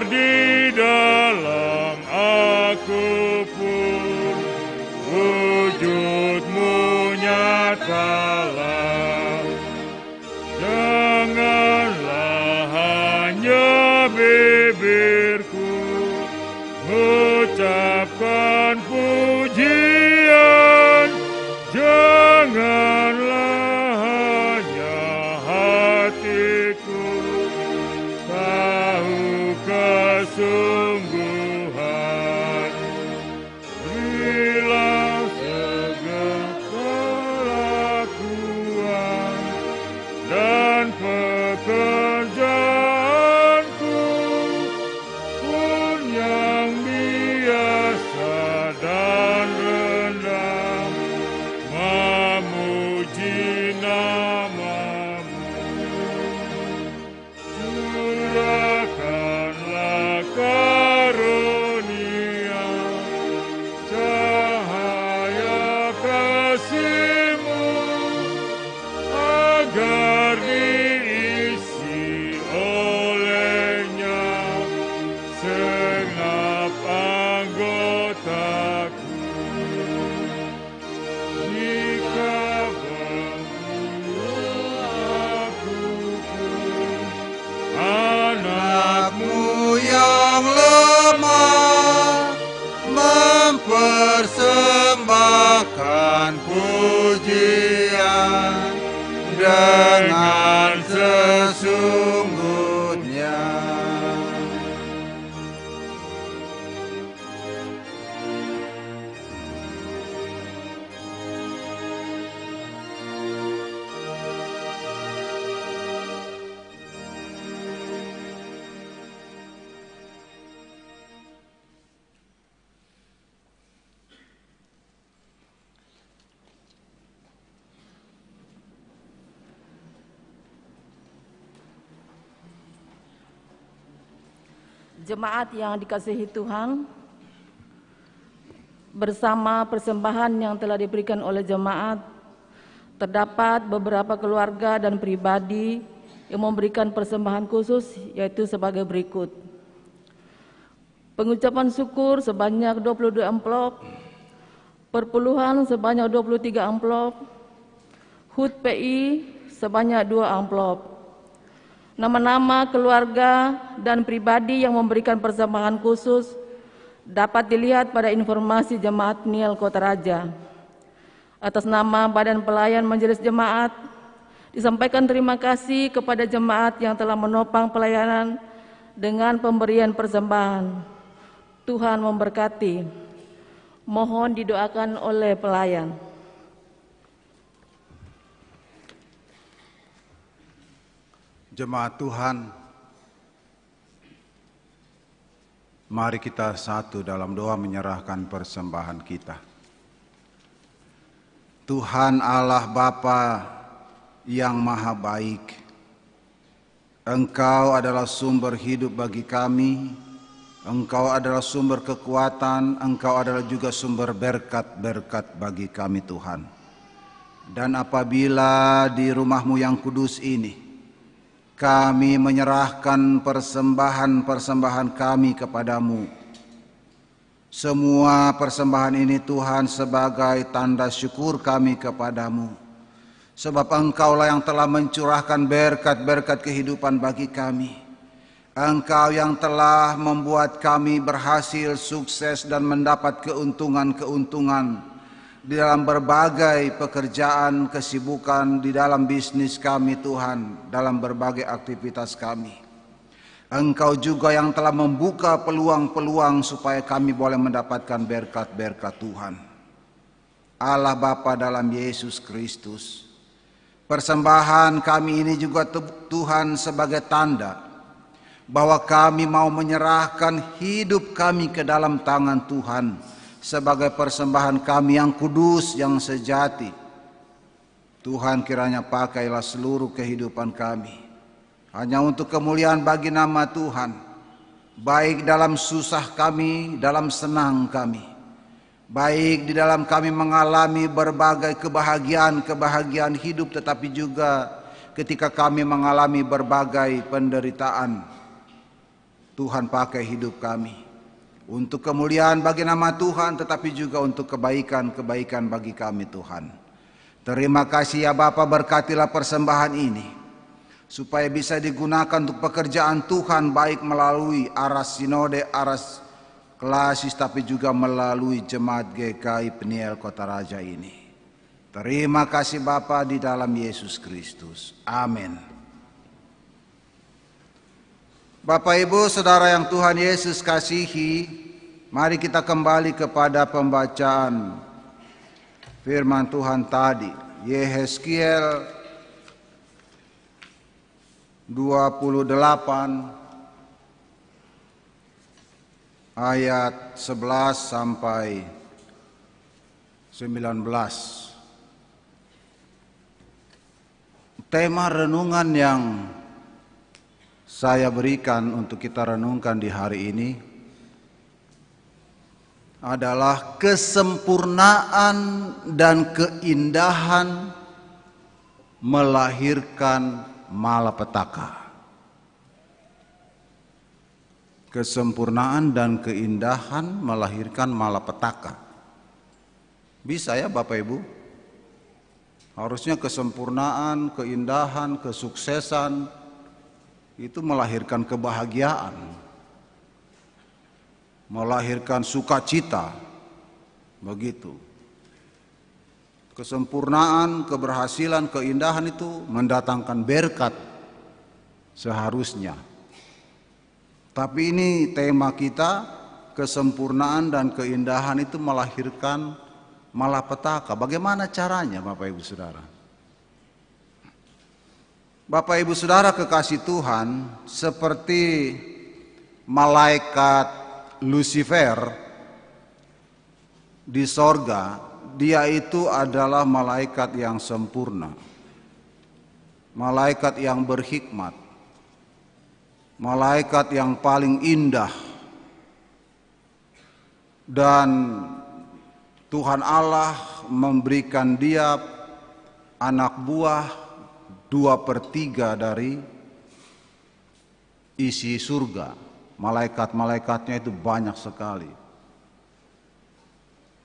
Jemaat yang dikasihi Tuhan, bersama persembahan yang telah diberikan oleh jemaat, terdapat beberapa keluarga dan pribadi yang memberikan persembahan khusus yaitu sebagai berikut. Pengucapan syukur sebanyak 22 amplop Perpuluhan sebanyak 23 amplop, HUT PI sebanyak 2 amplop. Nama-nama keluarga dan pribadi yang memberikan persembahan khusus dapat dilihat pada informasi Jemaat Niel Kota Raja. Atas nama Badan Pelayan Majelis Jemaat, disampaikan terima kasih kepada jemaat yang telah menopang pelayanan dengan pemberian persembahan. Tuhan memberkati. Mohon didoakan oleh pelayan. Jemaat Tuhan, mari kita satu dalam doa menyerahkan persembahan kita. Tuhan Allah Bapa yang maha baik, Engkau adalah sumber hidup bagi kami, Engkau adalah sumber kekuatan, Engkau adalah juga sumber berkat-berkat bagi kami Tuhan. Dan apabila di rumahmu yang kudus ini, kami menyerahkan persembahan-persembahan kami kepadamu. Semua persembahan ini Tuhan sebagai tanda syukur kami kepadamu. Sebab engkaulah yang telah mencurahkan berkat-berkat kehidupan bagi kami. Engkau yang telah membuat kami berhasil, sukses dan mendapat keuntungan-keuntungan di dalam berbagai pekerjaan, kesibukan di dalam bisnis kami Tuhan, dalam berbagai aktivitas kami. Engkau juga yang telah membuka peluang-peluang supaya kami boleh mendapatkan berkat-berkat Tuhan. Allah Bapa dalam Yesus Kristus. Persembahan kami ini juga Tuhan sebagai tanda bahwa kami mau menyerahkan hidup kami ke dalam tangan Tuhan sebagai persembahan kami yang kudus, yang sejati. Tuhan kiranya pakailah seluruh kehidupan kami. Hanya untuk kemuliaan bagi nama Tuhan. Baik dalam susah kami, dalam senang kami. Baik di dalam kami mengalami berbagai kebahagiaan-kebahagiaan hidup tetapi juga ketika kami mengalami berbagai penderitaan. Tuhan pakai hidup kami untuk kemuliaan bagi nama Tuhan tetapi juga untuk kebaikan-kebaikan bagi kami Tuhan. Terima kasih ya Bapa berkatilah persembahan ini supaya bisa digunakan untuk pekerjaan Tuhan baik melalui aras sinode, aras klasis tapi juga melalui jemaat GKI Peniel Kota Raja ini. Terima kasih Bapa di dalam Yesus Kristus. Amin. Bapak Ibu Saudara yang Tuhan Yesus kasihi, mari kita kembali kepada pembacaan firman Tuhan tadi. Yehezkiel 28 ayat 11 sampai 19. Tema renungan yang saya berikan untuk kita renungkan di hari ini adalah kesempurnaan dan keindahan melahirkan malapetaka. Kesempurnaan dan keindahan melahirkan malapetaka. Bisa ya Bapak Ibu? Harusnya kesempurnaan, keindahan, kesuksesan, itu melahirkan kebahagiaan, melahirkan sukacita, begitu. Kesempurnaan, keberhasilan, keindahan itu mendatangkan berkat seharusnya. Tapi ini tema kita, kesempurnaan dan keindahan itu melahirkan malapetaka. Bagaimana caranya Bapak Ibu Saudara? Bapak Ibu Saudara kekasih Tuhan, seperti malaikat Lucifer di sorga, dia itu adalah malaikat yang sempurna, malaikat yang berhikmat, malaikat yang paling indah, dan Tuhan Allah memberikan dia anak buah dua per tiga dari isi surga. Malaikat-malaikatnya itu banyak sekali.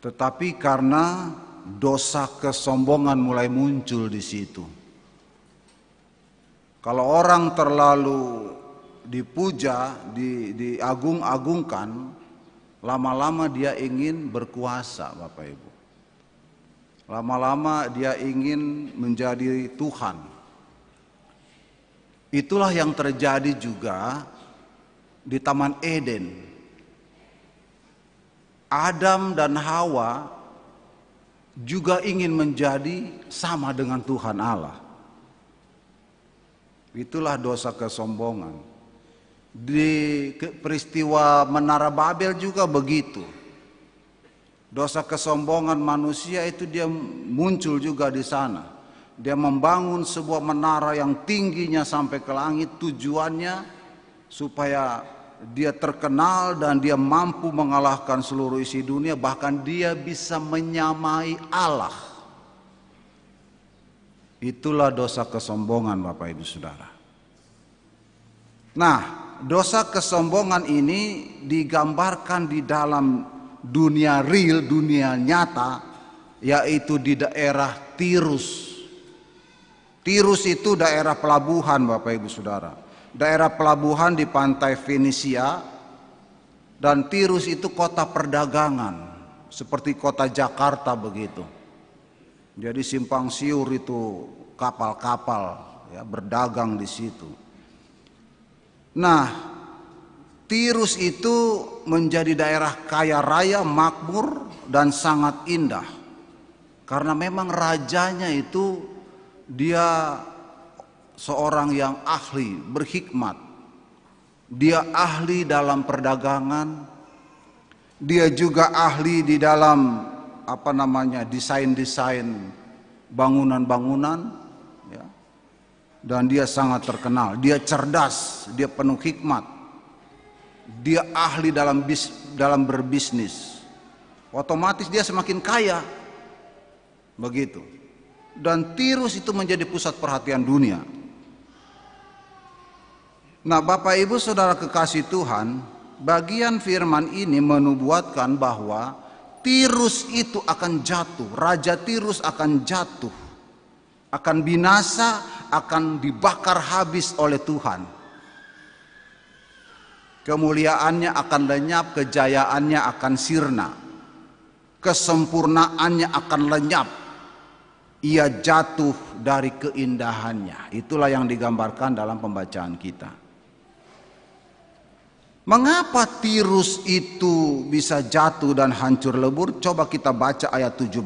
Tetapi karena dosa kesombongan mulai muncul di situ. Kalau orang terlalu dipuja, di, diagung-agungkan, lama-lama dia ingin berkuasa, Bapak Ibu. Lama-lama dia ingin menjadi Tuhan. Itulah yang terjadi juga di Taman Eden. Adam dan Hawa juga ingin menjadi sama dengan Tuhan Allah. Itulah dosa kesombongan. Di peristiwa Menara Babel juga begitu. Dosa kesombongan manusia itu dia muncul juga di sana. Dia membangun sebuah menara yang tingginya sampai ke langit tujuannya supaya dia terkenal dan dia mampu mengalahkan seluruh isi dunia. Bahkan dia bisa menyamai Allah. Itulah dosa kesombongan Bapak Ibu Saudara. Nah dosa kesombongan ini digambarkan di dalam dunia real dunia nyata yaitu di daerah Tirus Tirus itu daerah pelabuhan Bapak Ibu Saudara daerah pelabuhan di pantai Venesia dan Tirus itu kota perdagangan seperti kota Jakarta begitu. Jadi simpang siur itu kapal-kapal ya berdagang di situ. Nah, Tirus itu menjadi daerah kaya raya, makmur dan sangat indah. Karena memang rajanya itu dia seorang yang ahli, berhikmat. Dia ahli dalam perdagangan. Dia juga ahli di dalam apa namanya desain-desain bangunan-bangunan. Ya. Dan dia sangat terkenal. Dia cerdas, dia penuh hikmat. Dia ahli dalam bis, dalam berbisnis. Otomatis dia semakin kaya. Begitu. Dan Tirus itu menjadi pusat perhatian dunia. Nah, Bapak Ibu Saudara kekasih Tuhan, bagian firman ini menubuatkan bahwa Tirus itu akan jatuh, raja Tirus akan jatuh, akan binasa, akan dibakar habis oleh Tuhan. Kemuliaannya akan lenyap, kejayaannya akan sirna, kesempurnaannya akan lenyap. Ia jatuh dari keindahannya. Itulah yang digambarkan dalam pembacaan kita. Mengapa tirus itu bisa jatuh dan hancur lebur? Coba kita baca ayat 17.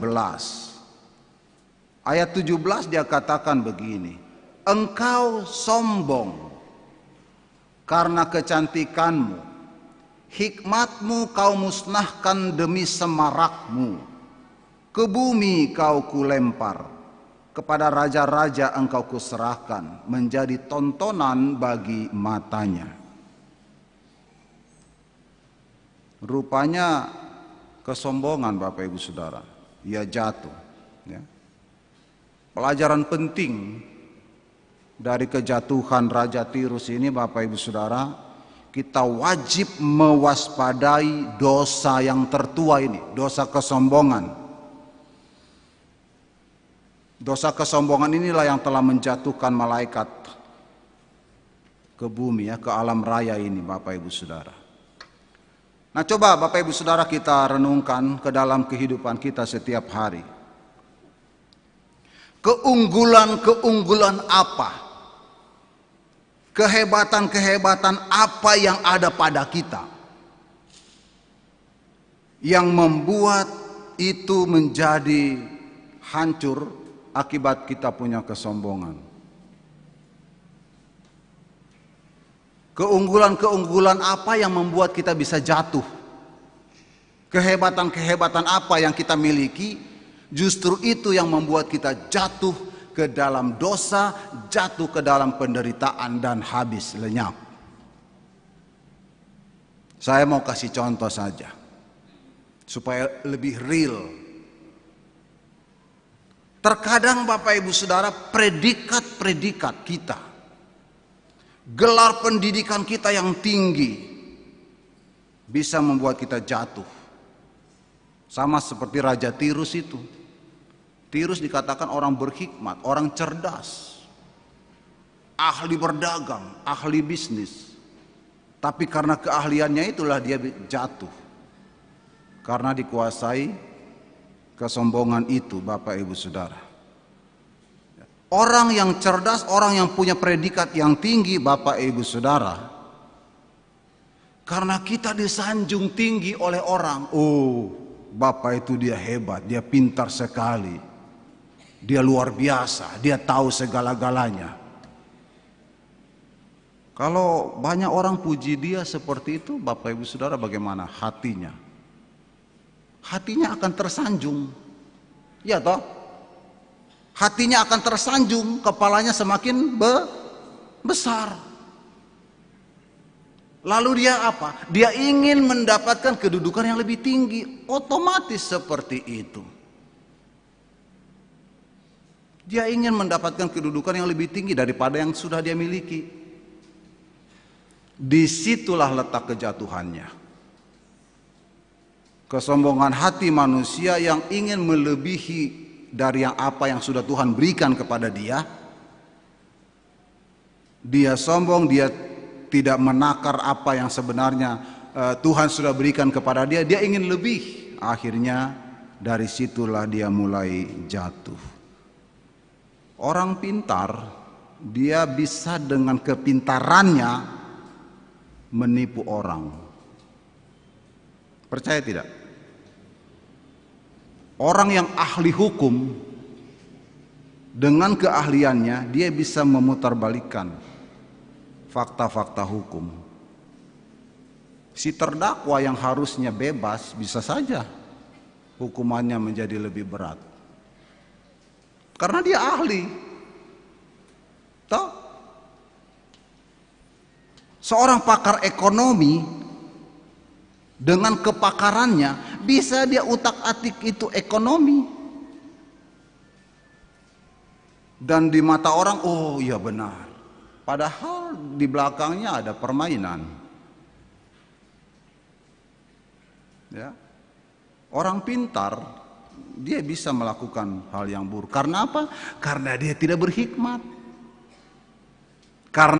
Ayat 17 dia katakan begini. Engkau sombong karena kecantikanmu. Hikmatmu kau musnahkan demi semarakmu. Ke bumi kau kulempar. Kepada raja-raja engkau kuserahkan. Menjadi tontonan bagi matanya. Rupanya kesombongan Bapak Ibu Saudara. Ia jatuh. Ya. Pelajaran penting dari kejatuhan Raja Tirus ini Bapak Ibu Saudara, kita wajib mewaspadai dosa yang tertua ini, dosa kesombongan. Dosa kesombongan inilah yang telah menjatuhkan malaikat ke bumi ya, ke alam raya ini Bapak Ibu Saudara. Nah coba Bapak Ibu Saudara kita renungkan ke dalam kehidupan kita setiap hari. Keunggulan-keunggulan apa? Kehebatan-kehebatan apa yang ada pada kita? Yang membuat itu menjadi hancur akibat kita punya kesombongan. Keunggulan-keunggulan apa yang membuat kita bisa jatuh? Kehebatan-kehebatan apa yang kita miliki? Justru itu yang membuat kita jatuh ke dalam dosa, jatuh ke dalam penderitaan dan habis lenyap. Saya mau kasih contoh saja supaya lebih real. Terkadang Bapak Ibu Saudara predikat-predikat kita gelar pendidikan kita yang tinggi bisa membuat kita jatuh. Sama seperti Raja Tirus itu. Tirus dikatakan orang berhikmat, orang cerdas, ahli berdagang, ahli bisnis. Tapi karena keahliannya itulah dia jatuh. Karena dikuasai kesombongan itu Bapak Ibu Saudara. Orang yang cerdas, orang yang punya predikat yang tinggi Bapak Ibu Saudara. Karena kita disanjung tinggi oleh orang. Oh, Bapak itu dia hebat, dia pintar sekali. Dia luar biasa, dia tahu segala-galanya. Kalau banyak orang puji dia seperti itu, Bapak Ibu Saudara bagaimana hatinya? Hatinya akan tersanjung. Ya toh? hatinya akan tersanjung, kepalanya semakin be besar. Lalu dia apa? Dia ingin mendapatkan kedudukan yang lebih tinggi, otomatis seperti itu. Dia ingin mendapatkan kedudukan yang lebih tinggi daripada yang sudah dia miliki. Di situlah letak kejatuhannya. Kesombongan hati manusia yang ingin melebihi dari yang apa yang sudah Tuhan berikan kepada dia. Dia sombong, dia tidak menakar apa yang sebenarnya uh, Tuhan sudah berikan kepada dia. Dia ingin lebih. Akhirnya dari situlah dia mulai jatuh. Orang pintar, dia bisa dengan kepintarannya menipu orang. Percaya tidak? Orang yang ahli hukum dengan keahliannya dia bisa memutarbalikkan fakta-fakta hukum. Si terdakwa yang harusnya bebas bisa saja hukumannya menjadi lebih berat. Karena dia ahli. Toh? Seorang pakar ekonomi dengan kepakarannya bisa dia utak-atik itu ekonomi. Dan di mata orang oh iya benar. Padahal di belakangnya ada permainan. Ya. Orang pintar dia bisa melakukan hal yang buruk. Karena apa? Karena dia tidak berhikmat. Karena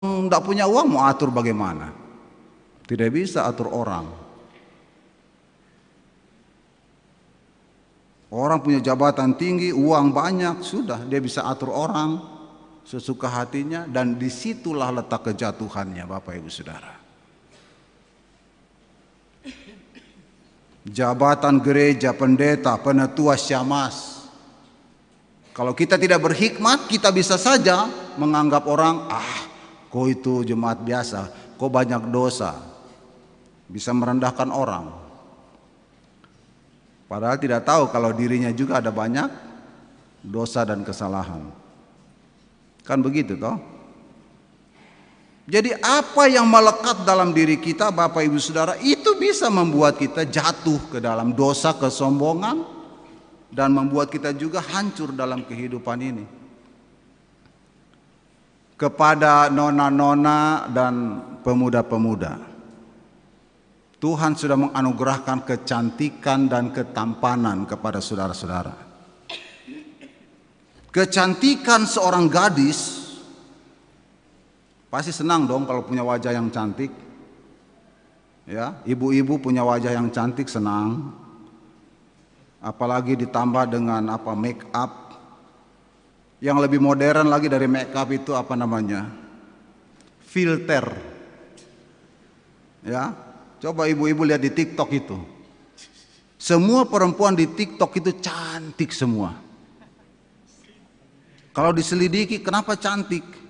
tidak punya uang mau atur bagaimana? Tidak bisa atur orang. Orang punya jabatan tinggi, uang banyak, sudah dia bisa atur orang sesuka hatinya dan di situlah letak kejatuhannya Bapak Ibu Saudara. Jabatan gereja, pendeta, penetua syamas. Kalau kita tidak berhikmat, kita bisa saja menganggap orang, ah Kau itu jemaat biasa, kau banyak dosa. Bisa merendahkan orang. Padahal tidak tahu kalau dirinya juga ada banyak dosa dan kesalahan. Kan begitu toh? Jadi apa yang melekat dalam diri kita Bapak Ibu Saudara itu bisa membuat kita jatuh ke dalam dosa kesombongan dan membuat kita juga hancur dalam kehidupan ini. Kepada nona-nona dan pemuda-pemuda. Tuhan sudah menganugerahkan kecantikan dan ketampanan kepada saudara-saudara. Kecantikan seorang gadis Pasti senang dong kalau punya wajah yang cantik. Ya, ibu-ibu punya wajah yang cantik senang. Apalagi ditambah dengan apa make up. Yang lebih modern lagi dari make up itu apa namanya? Filter. Ya, coba ibu-ibu lihat di TikTok itu. Semua perempuan di TikTok itu cantik semua. Kalau diselidiki kenapa cantik?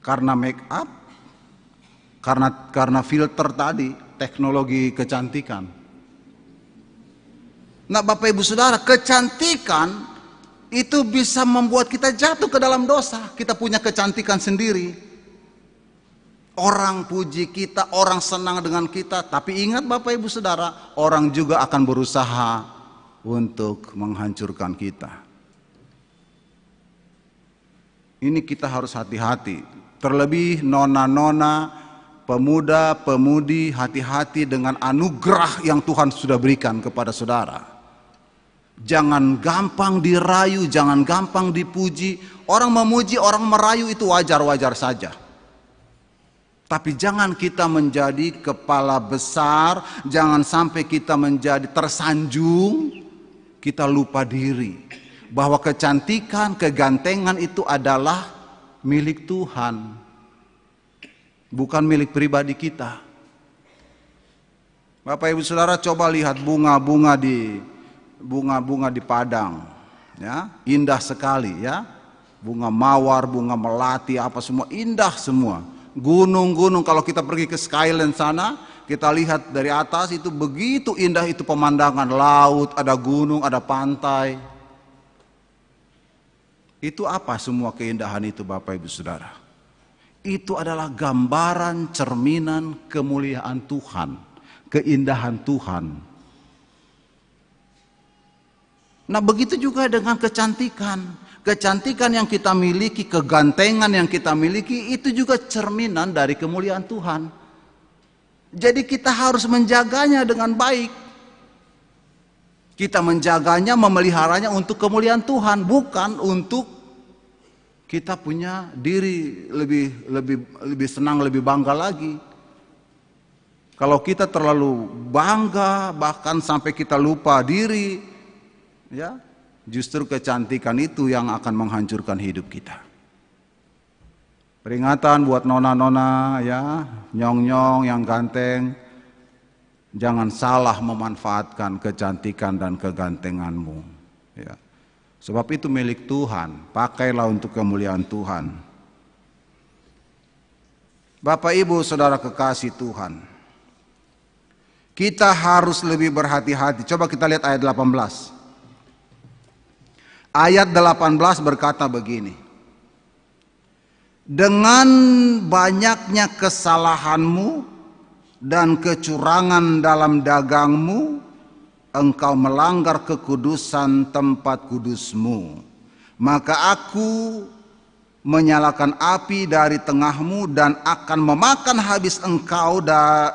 karena make up, karena karena filter tadi, teknologi kecantikan. Nah, Bapak Ibu Saudara, kecantikan itu bisa membuat kita jatuh ke dalam dosa. Kita punya kecantikan sendiri. Orang puji kita, orang senang dengan kita, tapi ingat Bapak Ibu Saudara, orang juga akan berusaha untuk menghancurkan kita. Ini kita harus hati-hati. Terlebih nona-nona, pemuda-pemudi hati-hati dengan anugerah yang Tuhan sudah berikan kepada saudara. Jangan gampang dirayu, jangan gampang dipuji. Orang memuji, orang merayu itu wajar-wajar saja. Tapi jangan kita menjadi kepala besar, jangan sampai kita menjadi tersanjung, kita lupa diri. Bahwa kecantikan, kegantengan itu adalah milik Tuhan, bukan milik pribadi kita. Bapak Ibu Saudara coba lihat bunga-bunga di bunga-bunga di Padang, ya, indah sekali ya. Bunga mawar, bunga melati, apa semua indah semua. Gunung-gunung kalau kita pergi ke Skyland sana, kita lihat dari atas itu begitu indah itu pemandangan laut, ada gunung, ada pantai. Itu apa semua keindahan itu Bapak Ibu Saudara? Itu adalah gambaran cerminan kemuliaan Tuhan, keindahan Tuhan. Nah begitu juga dengan kecantikan. Kecantikan yang kita miliki, kegantengan yang kita miliki itu juga cerminan dari kemuliaan Tuhan. Jadi kita harus menjaganya dengan baik. Kita menjaganya, memeliharanya untuk kemuliaan Tuhan, bukan untuk kita punya diri lebih lebih lebih senang, lebih bangga lagi. Kalau kita terlalu bangga bahkan sampai kita lupa diri, ya, justru kecantikan itu yang akan menghancurkan hidup kita. Peringatan buat nona-nona ya, nyong-nyong yang ganteng, Jangan salah memanfaatkan kecantikan dan kegantenganmu. Ya. Sebab itu milik Tuhan, pakailah untuk kemuliaan Tuhan. Bapak Ibu Saudara kekasih Tuhan. Kita harus lebih berhati-hati. Coba kita lihat ayat 18. Ayat 18 berkata begini. Dengan banyaknya kesalahanmu dan kecurangan dalam dagangmu, engkau melanggar kekudusan tempat kudusmu. Maka aku menyalakan api dari tengahmu dan akan memakan habis engkau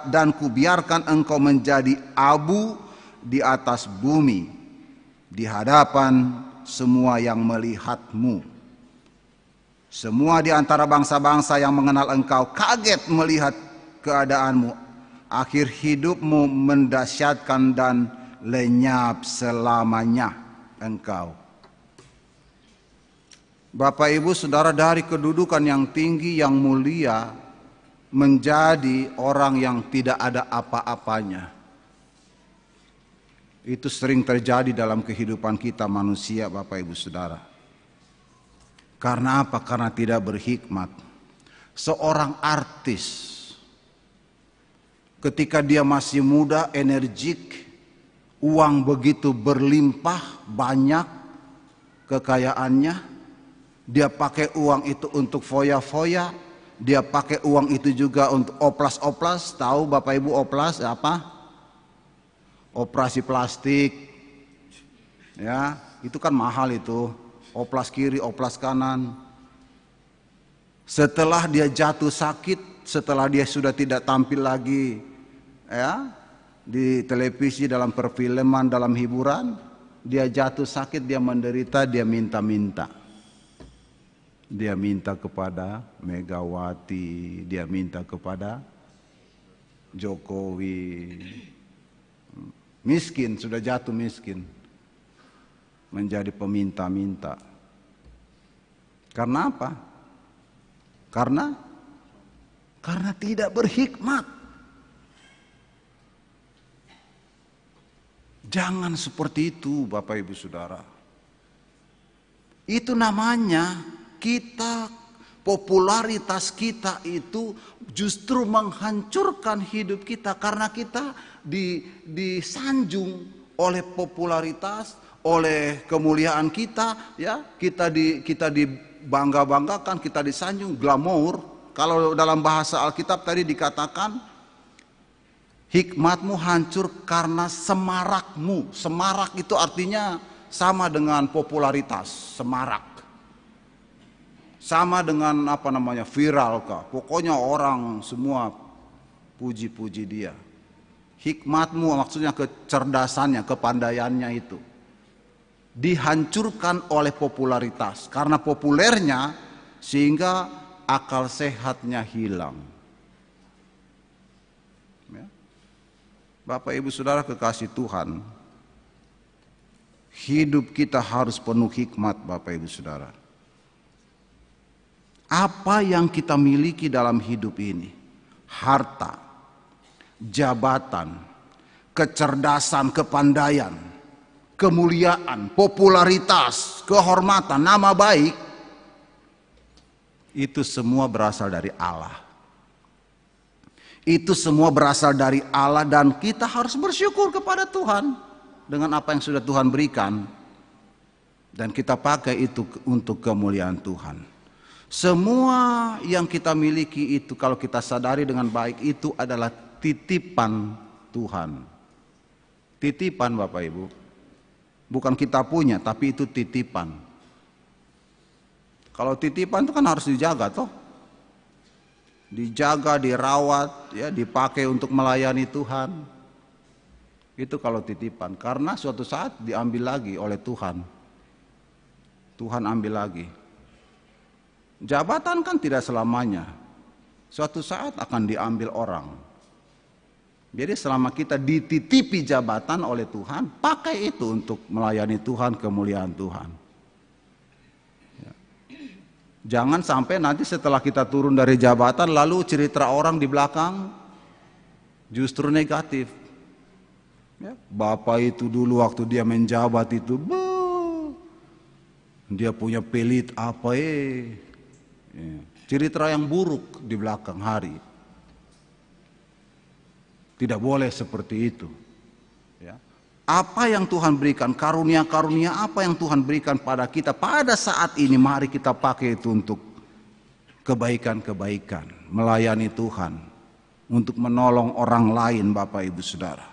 dan kubiarkan engkau menjadi abu di atas bumi di hadapan semua yang melihatmu. Semua di antara bangsa-bangsa yang mengenal engkau kaget melihat keadaanmu akhir hidupmu mendasyatkan dan lenyap selamanya engkau. Bapak Ibu Saudara dari kedudukan yang tinggi yang mulia menjadi orang yang tidak ada apa-apanya. Itu sering terjadi dalam kehidupan kita manusia Bapak Ibu Saudara. Karena apa? Karena tidak berhikmat. Seorang artis ketika dia masih muda, energik, uang begitu berlimpah, banyak kekayaannya, dia pakai uang itu untuk foya-foya, dia pakai uang itu juga untuk oplas-oplas. Tahu Bapak Ibu oplas apa? Operasi plastik. Ya, itu kan mahal itu. Oplas kiri, oplas kanan. Setelah dia jatuh sakit, setelah dia sudah tidak tampil lagi ya di televisi dalam perfilman dalam hiburan, dia jatuh sakit, dia menderita, dia minta-minta. Dia minta kepada Megawati, dia minta kepada Jokowi. Miskin, sudah jatuh miskin. Menjadi peminta-minta. Karena apa? Karena karena tidak berhikmat. Jangan seperti itu Bapak Ibu Saudara. Itu namanya kita popularitas kita itu justru menghancurkan hidup kita karena kita di, disanjung oleh popularitas, oleh kemuliaan kita, ya kita di kita dibangga-banggakan, kita disanjung glamour. Kalau dalam bahasa Alkitab tadi dikatakan hikmatmu hancur karena semarakmu. Semarak itu artinya sama dengan popularitas, semarak sama dengan apa namanya viral kah pokoknya orang semua puji-puji dia hikmatmu maksudnya kecerdasannya kepandaiannya itu dihancurkan oleh popularitas. Karena populernya sehingga akal sehatnya hilang. Ya. Bapak ibu saudara kekasih Tuhan hidup kita harus penuh hikmat Bapak ibu saudara. Apa yang kita miliki dalam hidup ini, harta, jabatan, kecerdasan, kepandaian, kemuliaan, popularitas, kehormatan, nama baik, itu semua berasal dari Allah. Itu semua berasal dari Allah dan kita harus bersyukur kepada Tuhan dengan apa yang sudah Tuhan berikan. Dan kita pakai itu untuk kemuliaan Tuhan. Semua yang kita miliki itu kalau kita sadari dengan baik itu adalah titipan Tuhan. Titipan Bapak Ibu. Bukan kita punya tapi itu titipan. Kalau titipan itu kan harus dijaga toh. Dijaga, dirawat, ya, dipakai untuk melayani Tuhan. Itu kalau titipan karena suatu saat diambil lagi oleh Tuhan. Tuhan ambil lagi. Jabatan kan tidak selamanya. Suatu saat akan diambil orang. Jadi selama kita dititipi jabatan oleh Tuhan, pakai itu untuk melayani Tuhan, kemuliaan Tuhan. Ya. Jangan sampai nanti setelah kita turun dari jabatan, lalu cerita orang di belakang justru negatif. Ya. Bapak itu dulu waktu dia menjabat itu, dia punya pelit apa eh Ya. Cerita yang buruk di belakang hari. Tidak boleh seperti itu. Ya. Apa yang Tuhan berikan, karunia-karunia apa yang Tuhan berikan pada kita pada saat ini, mari kita pakai itu untuk kebaikan-kebaikan, melayani Tuhan, untuk menolong orang lain, Bapak Ibu Saudara.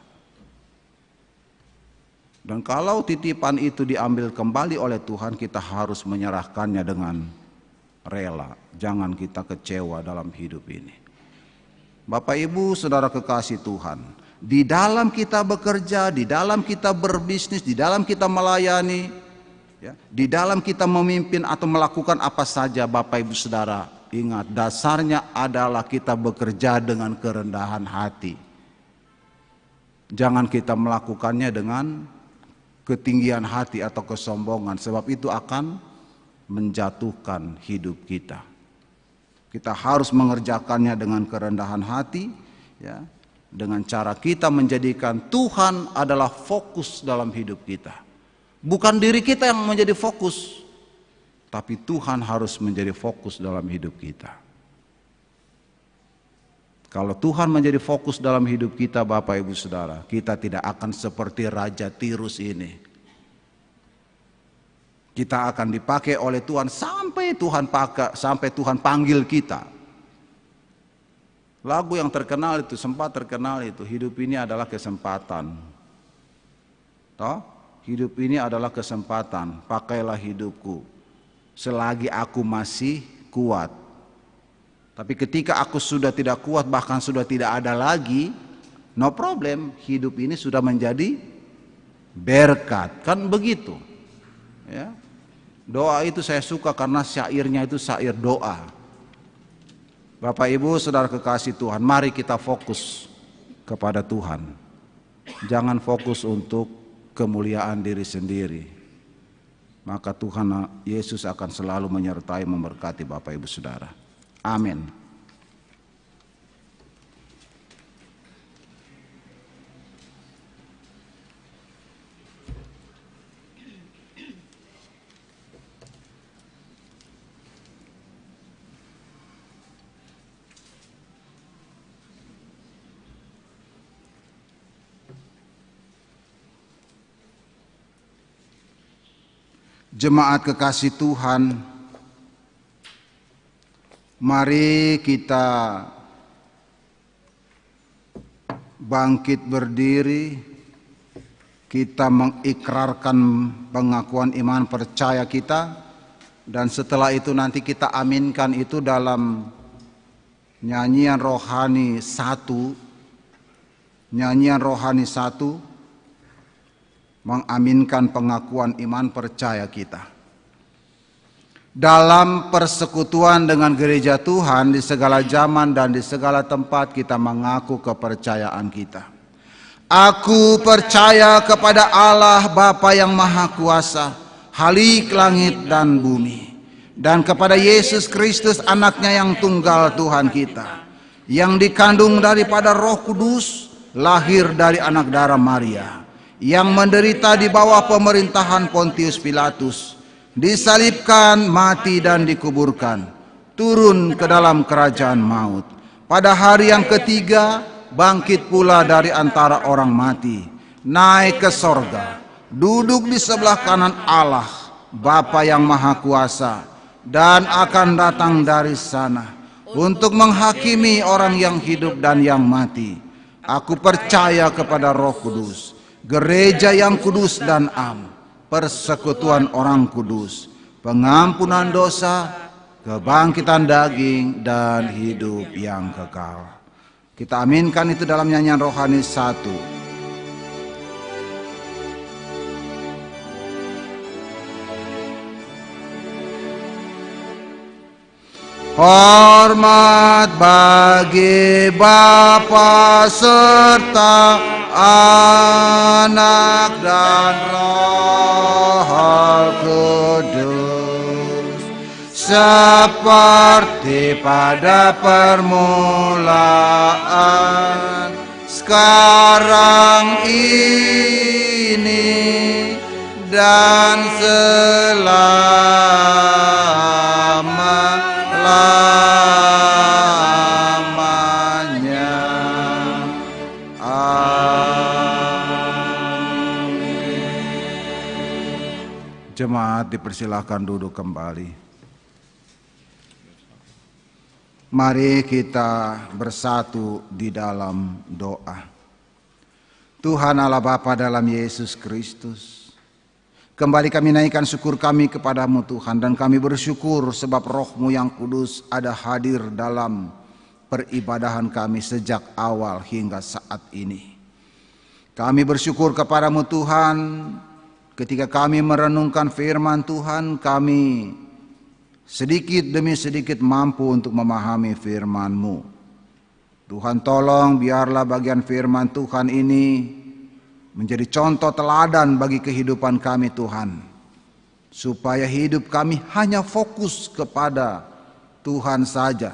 Dan kalau titipan itu diambil kembali oleh Tuhan, kita harus menyerahkannya dengan rela. Jangan kita kecewa dalam hidup ini. Bapak Ibu, saudara kekasih Tuhan, di dalam kita bekerja, di dalam kita berbisnis, di dalam kita melayani, ya, di dalam kita memimpin atau melakukan apa saja, Bapak Ibu, saudara, ingat dasarnya adalah kita bekerja dengan kerendahan hati. Jangan kita melakukannya dengan ketinggian hati atau kesombongan, sebab itu akan menjatuhkan hidup kita. Kita harus mengerjakannya dengan kerendahan hati, ya, dengan cara kita menjadikan Tuhan adalah fokus dalam hidup kita. Bukan diri kita yang menjadi fokus, tapi Tuhan harus menjadi fokus dalam hidup kita. Kalau Tuhan menjadi fokus dalam hidup kita, Bapak Ibu Saudara, kita tidak akan seperti Raja Tirus ini kita akan dipakai oleh Tuhan sampai Tuhan pakai, sampai Tuhan panggil kita. Lagu yang terkenal itu, sempat terkenal itu, hidup ini adalah kesempatan. Toh? Hidup ini adalah kesempatan, pakailah hidupku. Selagi aku masih kuat. Tapi ketika aku sudah tidak kuat, bahkan sudah tidak ada lagi, no problem, hidup ini sudah menjadi berkat. Kan begitu. Ya. Doa itu saya suka karena syairnya itu syair doa. Bapak Ibu, Saudara kekasih Tuhan, mari kita fokus kepada Tuhan. Jangan fokus untuk kemuliaan diri sendiri. Maka Tuhan Yesus akan selalu menyertai memberkati Bapak Ibu Saudara. Amin. Jemaat kekasih Tuhan, mari kita bangkit berdiri, kita mengikrarkan pengakuan iman percaya kita, dan setelah itu nanti kita aminkan itu dalam nyanyian rohani satu, nyanyian rohani satu, mengaminkan pengakuan iman percaya kita. Dalam persekutuan dengan gereja Tuhan di segala zaman dan di segala tempat kita mengaku kepercayaan kita. Aku percaya kepada Allah Bapa yang Maha Kuasa, Halik langit dan bumi, dan kepada Yesus Kristus anaknya yang tunggal Tuhan kita, yang dikandung daripada roh kudus, lahir dari anak darah Maria, yang menderita di bawah pemerintahan Pontius Pilatus, disalibkan, mati dan dikuburkan, turun ke dalam kerajaan maut. Pada hari yang ketiga, bangkit pula dari antara orang mati, naik ke sorga, duduk di sebelah kanan Allah, Bapa yang Maha Kuasa, dan akan datang dari sana untuk menghakimi orang yang hidup dan yang mati. Aku percaya kepada Roh Kudus, gereja yang kudus dan am, persekutuan orang kudus, pengampunan dosa, kebangkitan daging, dan hidup yang kekal. Kita aminkan itu dalam nyanyian rohani satu. Hormat bagi Bapa serta Anak dan Roh Kudus seperti pada permulaan sekarang ini dan selama-lamanya. Jemaat dipersilakan duduk kembali. Mari kita bersatu di dalam doa. Tuhan Allah Bapa dalam Yesus Kristus. Kembali kami naikkan syukur kami kepadamu Tuhan dan kami bersyukur sebab rohmu yang kudus ada hadir dalam peribadahan kami sejak awal hingga saat ini. Kami bersyukur kepadamu Tuhan ketika kami merenungkan firman Tuhan kami sedikit demi sedikit mampu untuk memahami firman-Mu. Tuhan tolong biarlah bagian firman Tuhan ini menjadi contoh teladan bagi kehidupan kami Tuhan. Supaya hidup kami hanya fokus kepada Tuhan saja.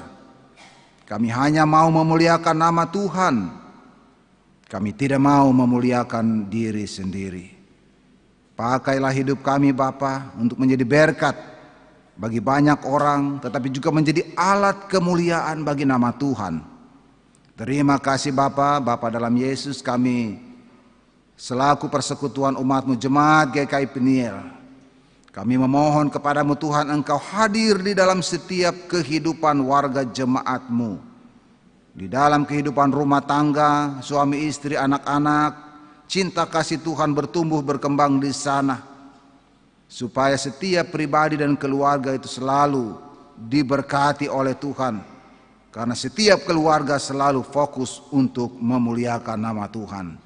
Kami hanya mau memuliakan nama Tuhan. Kami tidak mau memuliakan diri sendiri. Pakailah hidup kami Bapa untuk menjadi berkat bagi banyak orang tetapi juga menjadi alat kemuliaan bagi nama Tuhan. Terima kasih Bapa, Bapa dalam Yesus kami selaku persekutuan umatmu jemaat GKI Peniel. Kami memohon kepadamu Tuhan engkau hadir di dalam setiap kehidupan warga jemaatmu. di dalam kehidupan rumah tangga, suami istri, anak-anak, cinta kasih Tuhan bertumbuh berkembang di sana. Supaya setiap pribadi dan keluarga itu selalu diberkati oleh Tuhan. Karena setiap keluarga selalu fokus untuk memuliakan nama Tuhan.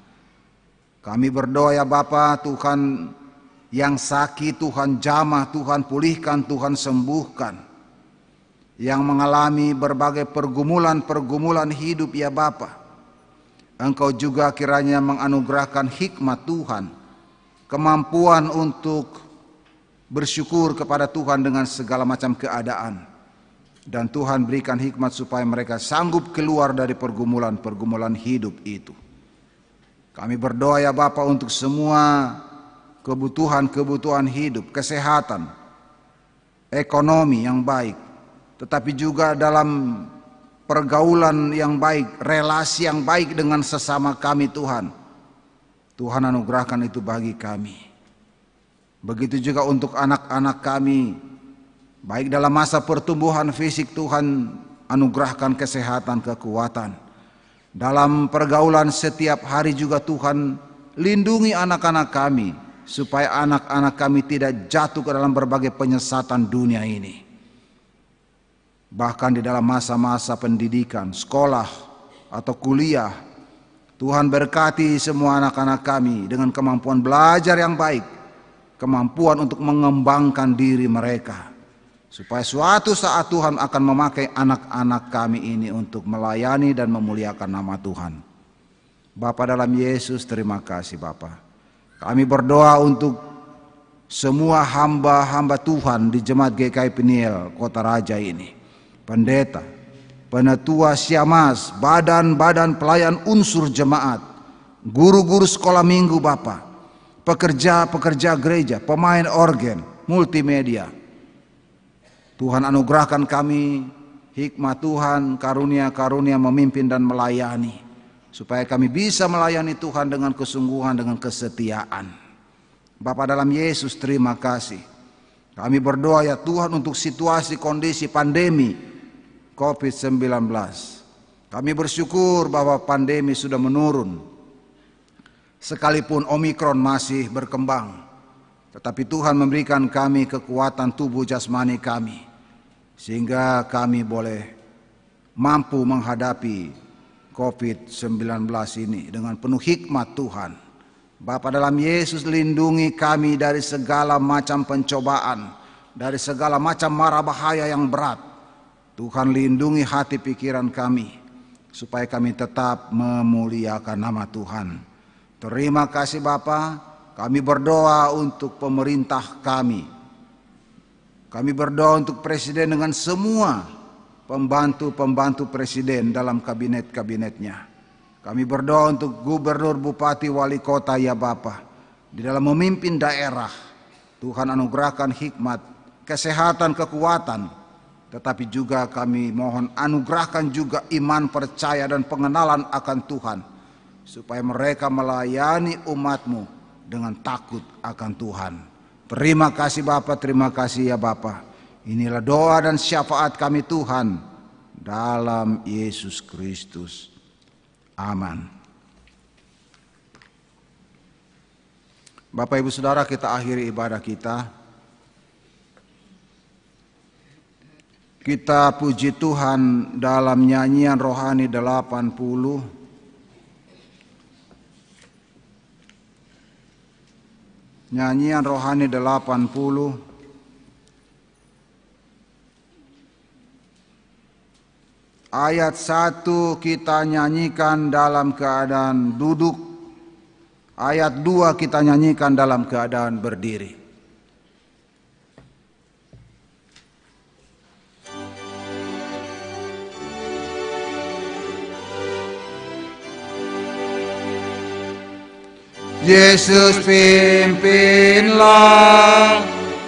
Kami berdoa ya Bapa Tuhan yang sakit Tuhan jamah, Tuhan pulihkan, Tuhan sembuhkan. Yang mengalami berbagai pergumulan-pergumulan hidup ya Bapa. Engkau juga kiranya menganugerahkan hikmat Tuhan, kemampuan untuk bersyukur kepada Tuhan dengan segala macam keadaan. Dan Tuhan berikan hikmat supaya mereka sanggup keluar dari pergumulan-pergumulan hidup itu. Kami berdoa ya Bapa untuk semua kebutuhan-kebutuhan hidup, kesehatan, ekonomi yang baik, tetapi juga dalam pergaulan yang baik, relasi yang baik dengan sesama kami Tuhan. Tuhan anugerahkan itu bagi kami. Begitu juga untuk anak-anak kami, baik dalam masa pertumbuhan fisik Tuhan anugerahkan kesehatan, kekuatan. Dalam pergaulan setiap hari juga Tuhan lindungi anak-anak kami supaya anak-anak kami tidak jatuh ke dalam berbagai penyesatan dunia ini. Bahkan di dalam masa-masa pendidikan, sekolah atau kuliah, Tuhan berkati semua anak-anak kami dengan kemampuan belajar yang baik, kemampuan untuk mengembangkan diri mereka. Supaya suatu saat Tuhan akan memakai anak-anak kami ini untuk melayani dan memuliakan nama Tuhan. Bapa dalam Yesus terima kasih Bapak. Kami berdoa untuk semua hamba-hamba Tuhan di Jemaat GKI Peniel Kota Raja ini. Pendeta, penetua siamas, badan-badan pelayan unsur jemaat, guru-guru sekolah minggu Bapak, pekerja-pekerja gereja, pemain organ, multimedia. Tuhan anugerahkan kami hikmat Tuhan, karunia-karunia memimpin dan melayani supaya kami bisa melayani Tuhan dengan kesungguhan dengan kesetiaan. Bapa dalam Yesus terima kasih. Kami berdoa ya Tuhan untuk situasi kondisi pandemi COVID-19. Kami bersyukur bahwa pandemi sudah menurun. Sekalipun Omikron masih berkembang. Tetapi Tuhan memberikan kami kekuatan tubuh jasmani kami. Sehingga kami boleh mampu menghadapi COVID-19 ini dengan penuh hikmat Tuhan. Bapa dalam Yesus lindungi kami dari segala macam pencobaan, dari segala macam mara bahaya yang berat. Tuhan lindungi hati pikiran kami supaya kami tetap memuliakan nama Tuhan. Terima kasih Bapa, kami berdoa untuk pemerintah kami. Kami berdoa untuk presiden dengan semua pembantu-pembantu presiden dalam kabinet-kabinetnya. Kami berdoa untuk gubernur, bupati, wali kota ya Bapa. Di dalam memimpin daerah, Tuhan anugerahkan hikmat, kesehatan, kekuatan. Tetapi juga kami mohon anugerahkan juga iman, percaya dan pengenalan akan Tuhan. Supaya mereka melayani umatmu dengan takut akan Tuhan. Terima kasih Bapak, terima kasih ya Bapak. Inilah doa dan syafaat kami Tuhan dalam Yesus Kristus. Amin. Bapak Ibu Saudara kita akhiri ibadah kita. Kita puji Tuhan dalam nyanyian rohani 80. Nyanyian rohani 80 Ayat 1 kita nyanyikan dalam keadaan duduk. Ayat 2 kita nyanyikan dalam keadaan berdiri. Yesus pimpinlah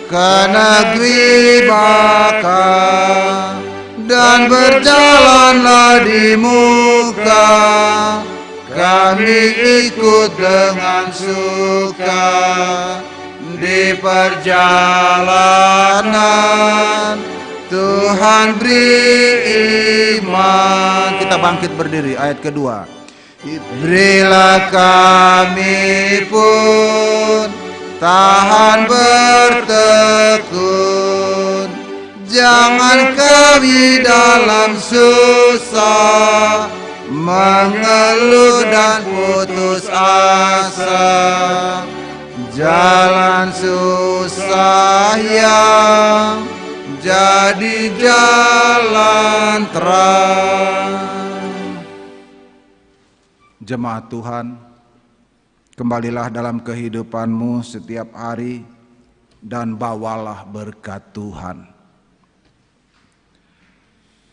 ke negeri bakal dan berjalanlah di muka kami ikut dengan suka di perjalanan Tuhan beri iman. Kita bangkit berdiri ayat kedua. Berilah kami pun tahan bertekun. Jangan kami dalam susah mengeluh dan putus asa. Jalan susah yang jadi jalan terang. Jemaat Tuhan, kembalilah dalam kehidupanmu setiap hari dan bawalah berkat Tuhan.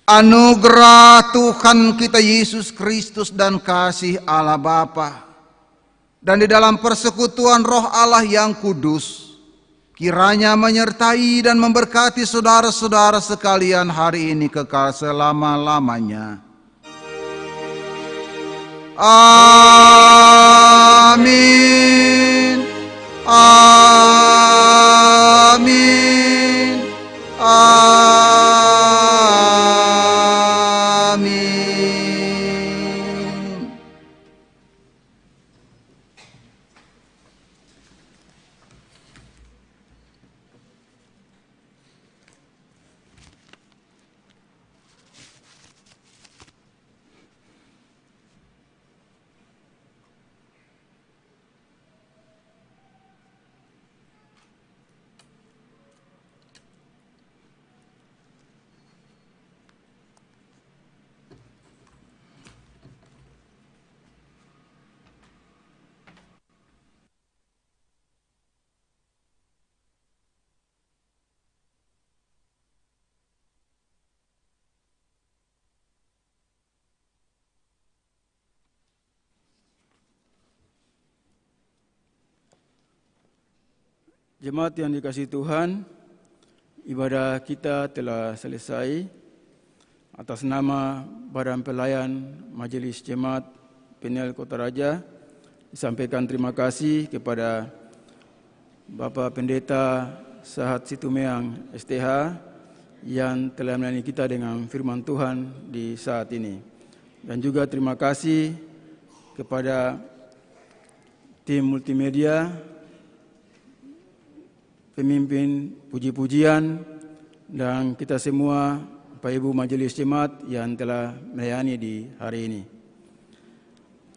Anugerah Tuhan kita Yesus Kristus dan kasih Allah Bapa dan di dalam persekutuan Roh Allah yang kudus kiranya menyertai dan memberkati saudara-saudara sekalian hari ini kekal selama-lamanya. Amin. Amin. Amin. Jemaat yang dikasih Tuhan, ibadah kita telah selesai. Atas nama Badan Pelayan Majelis Jemaat Penel Kota Raja, disampaikan terima kasih kepada Bapak Pendeta Sahat Situmeang STH yang telah melayani kita dengan firman Tuhan di saat ini. Dan juga terima kasih kepada tim multimedia pemimpin puji-pujian dan kita semua Bapak Ibu Majelis Jemaat yang telah melayani di hari ini.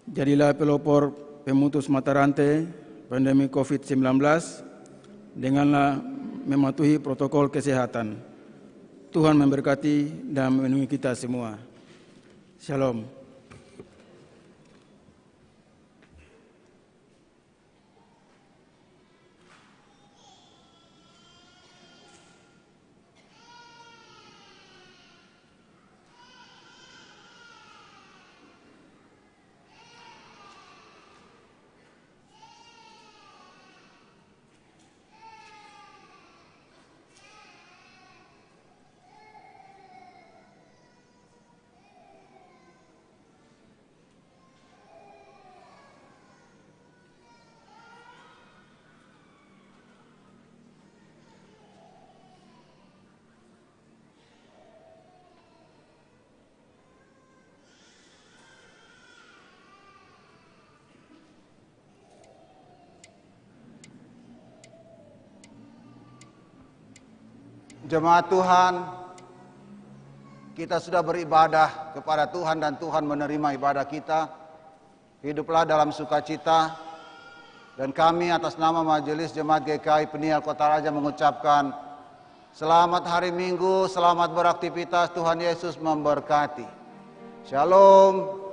Jadilah pelopor pemutus mata rantai pandemi COVID-19 denganlah mematuhi protokol kesehatan. Tuhan memberkati dan melindungi kita semua. Shalom. Jemaat Tuhan, kita sudah beribadah kepada Tuhan dan Tuhan menerima ibadah kita. Hiduplah dalam sukacita dan kami atas nama Majelis Jemaat GKI Peniel Kota Raja mengucapkan selamat hari Minggu, selamat beraktivitas, Tuhan Yesus memberkati. Shalom.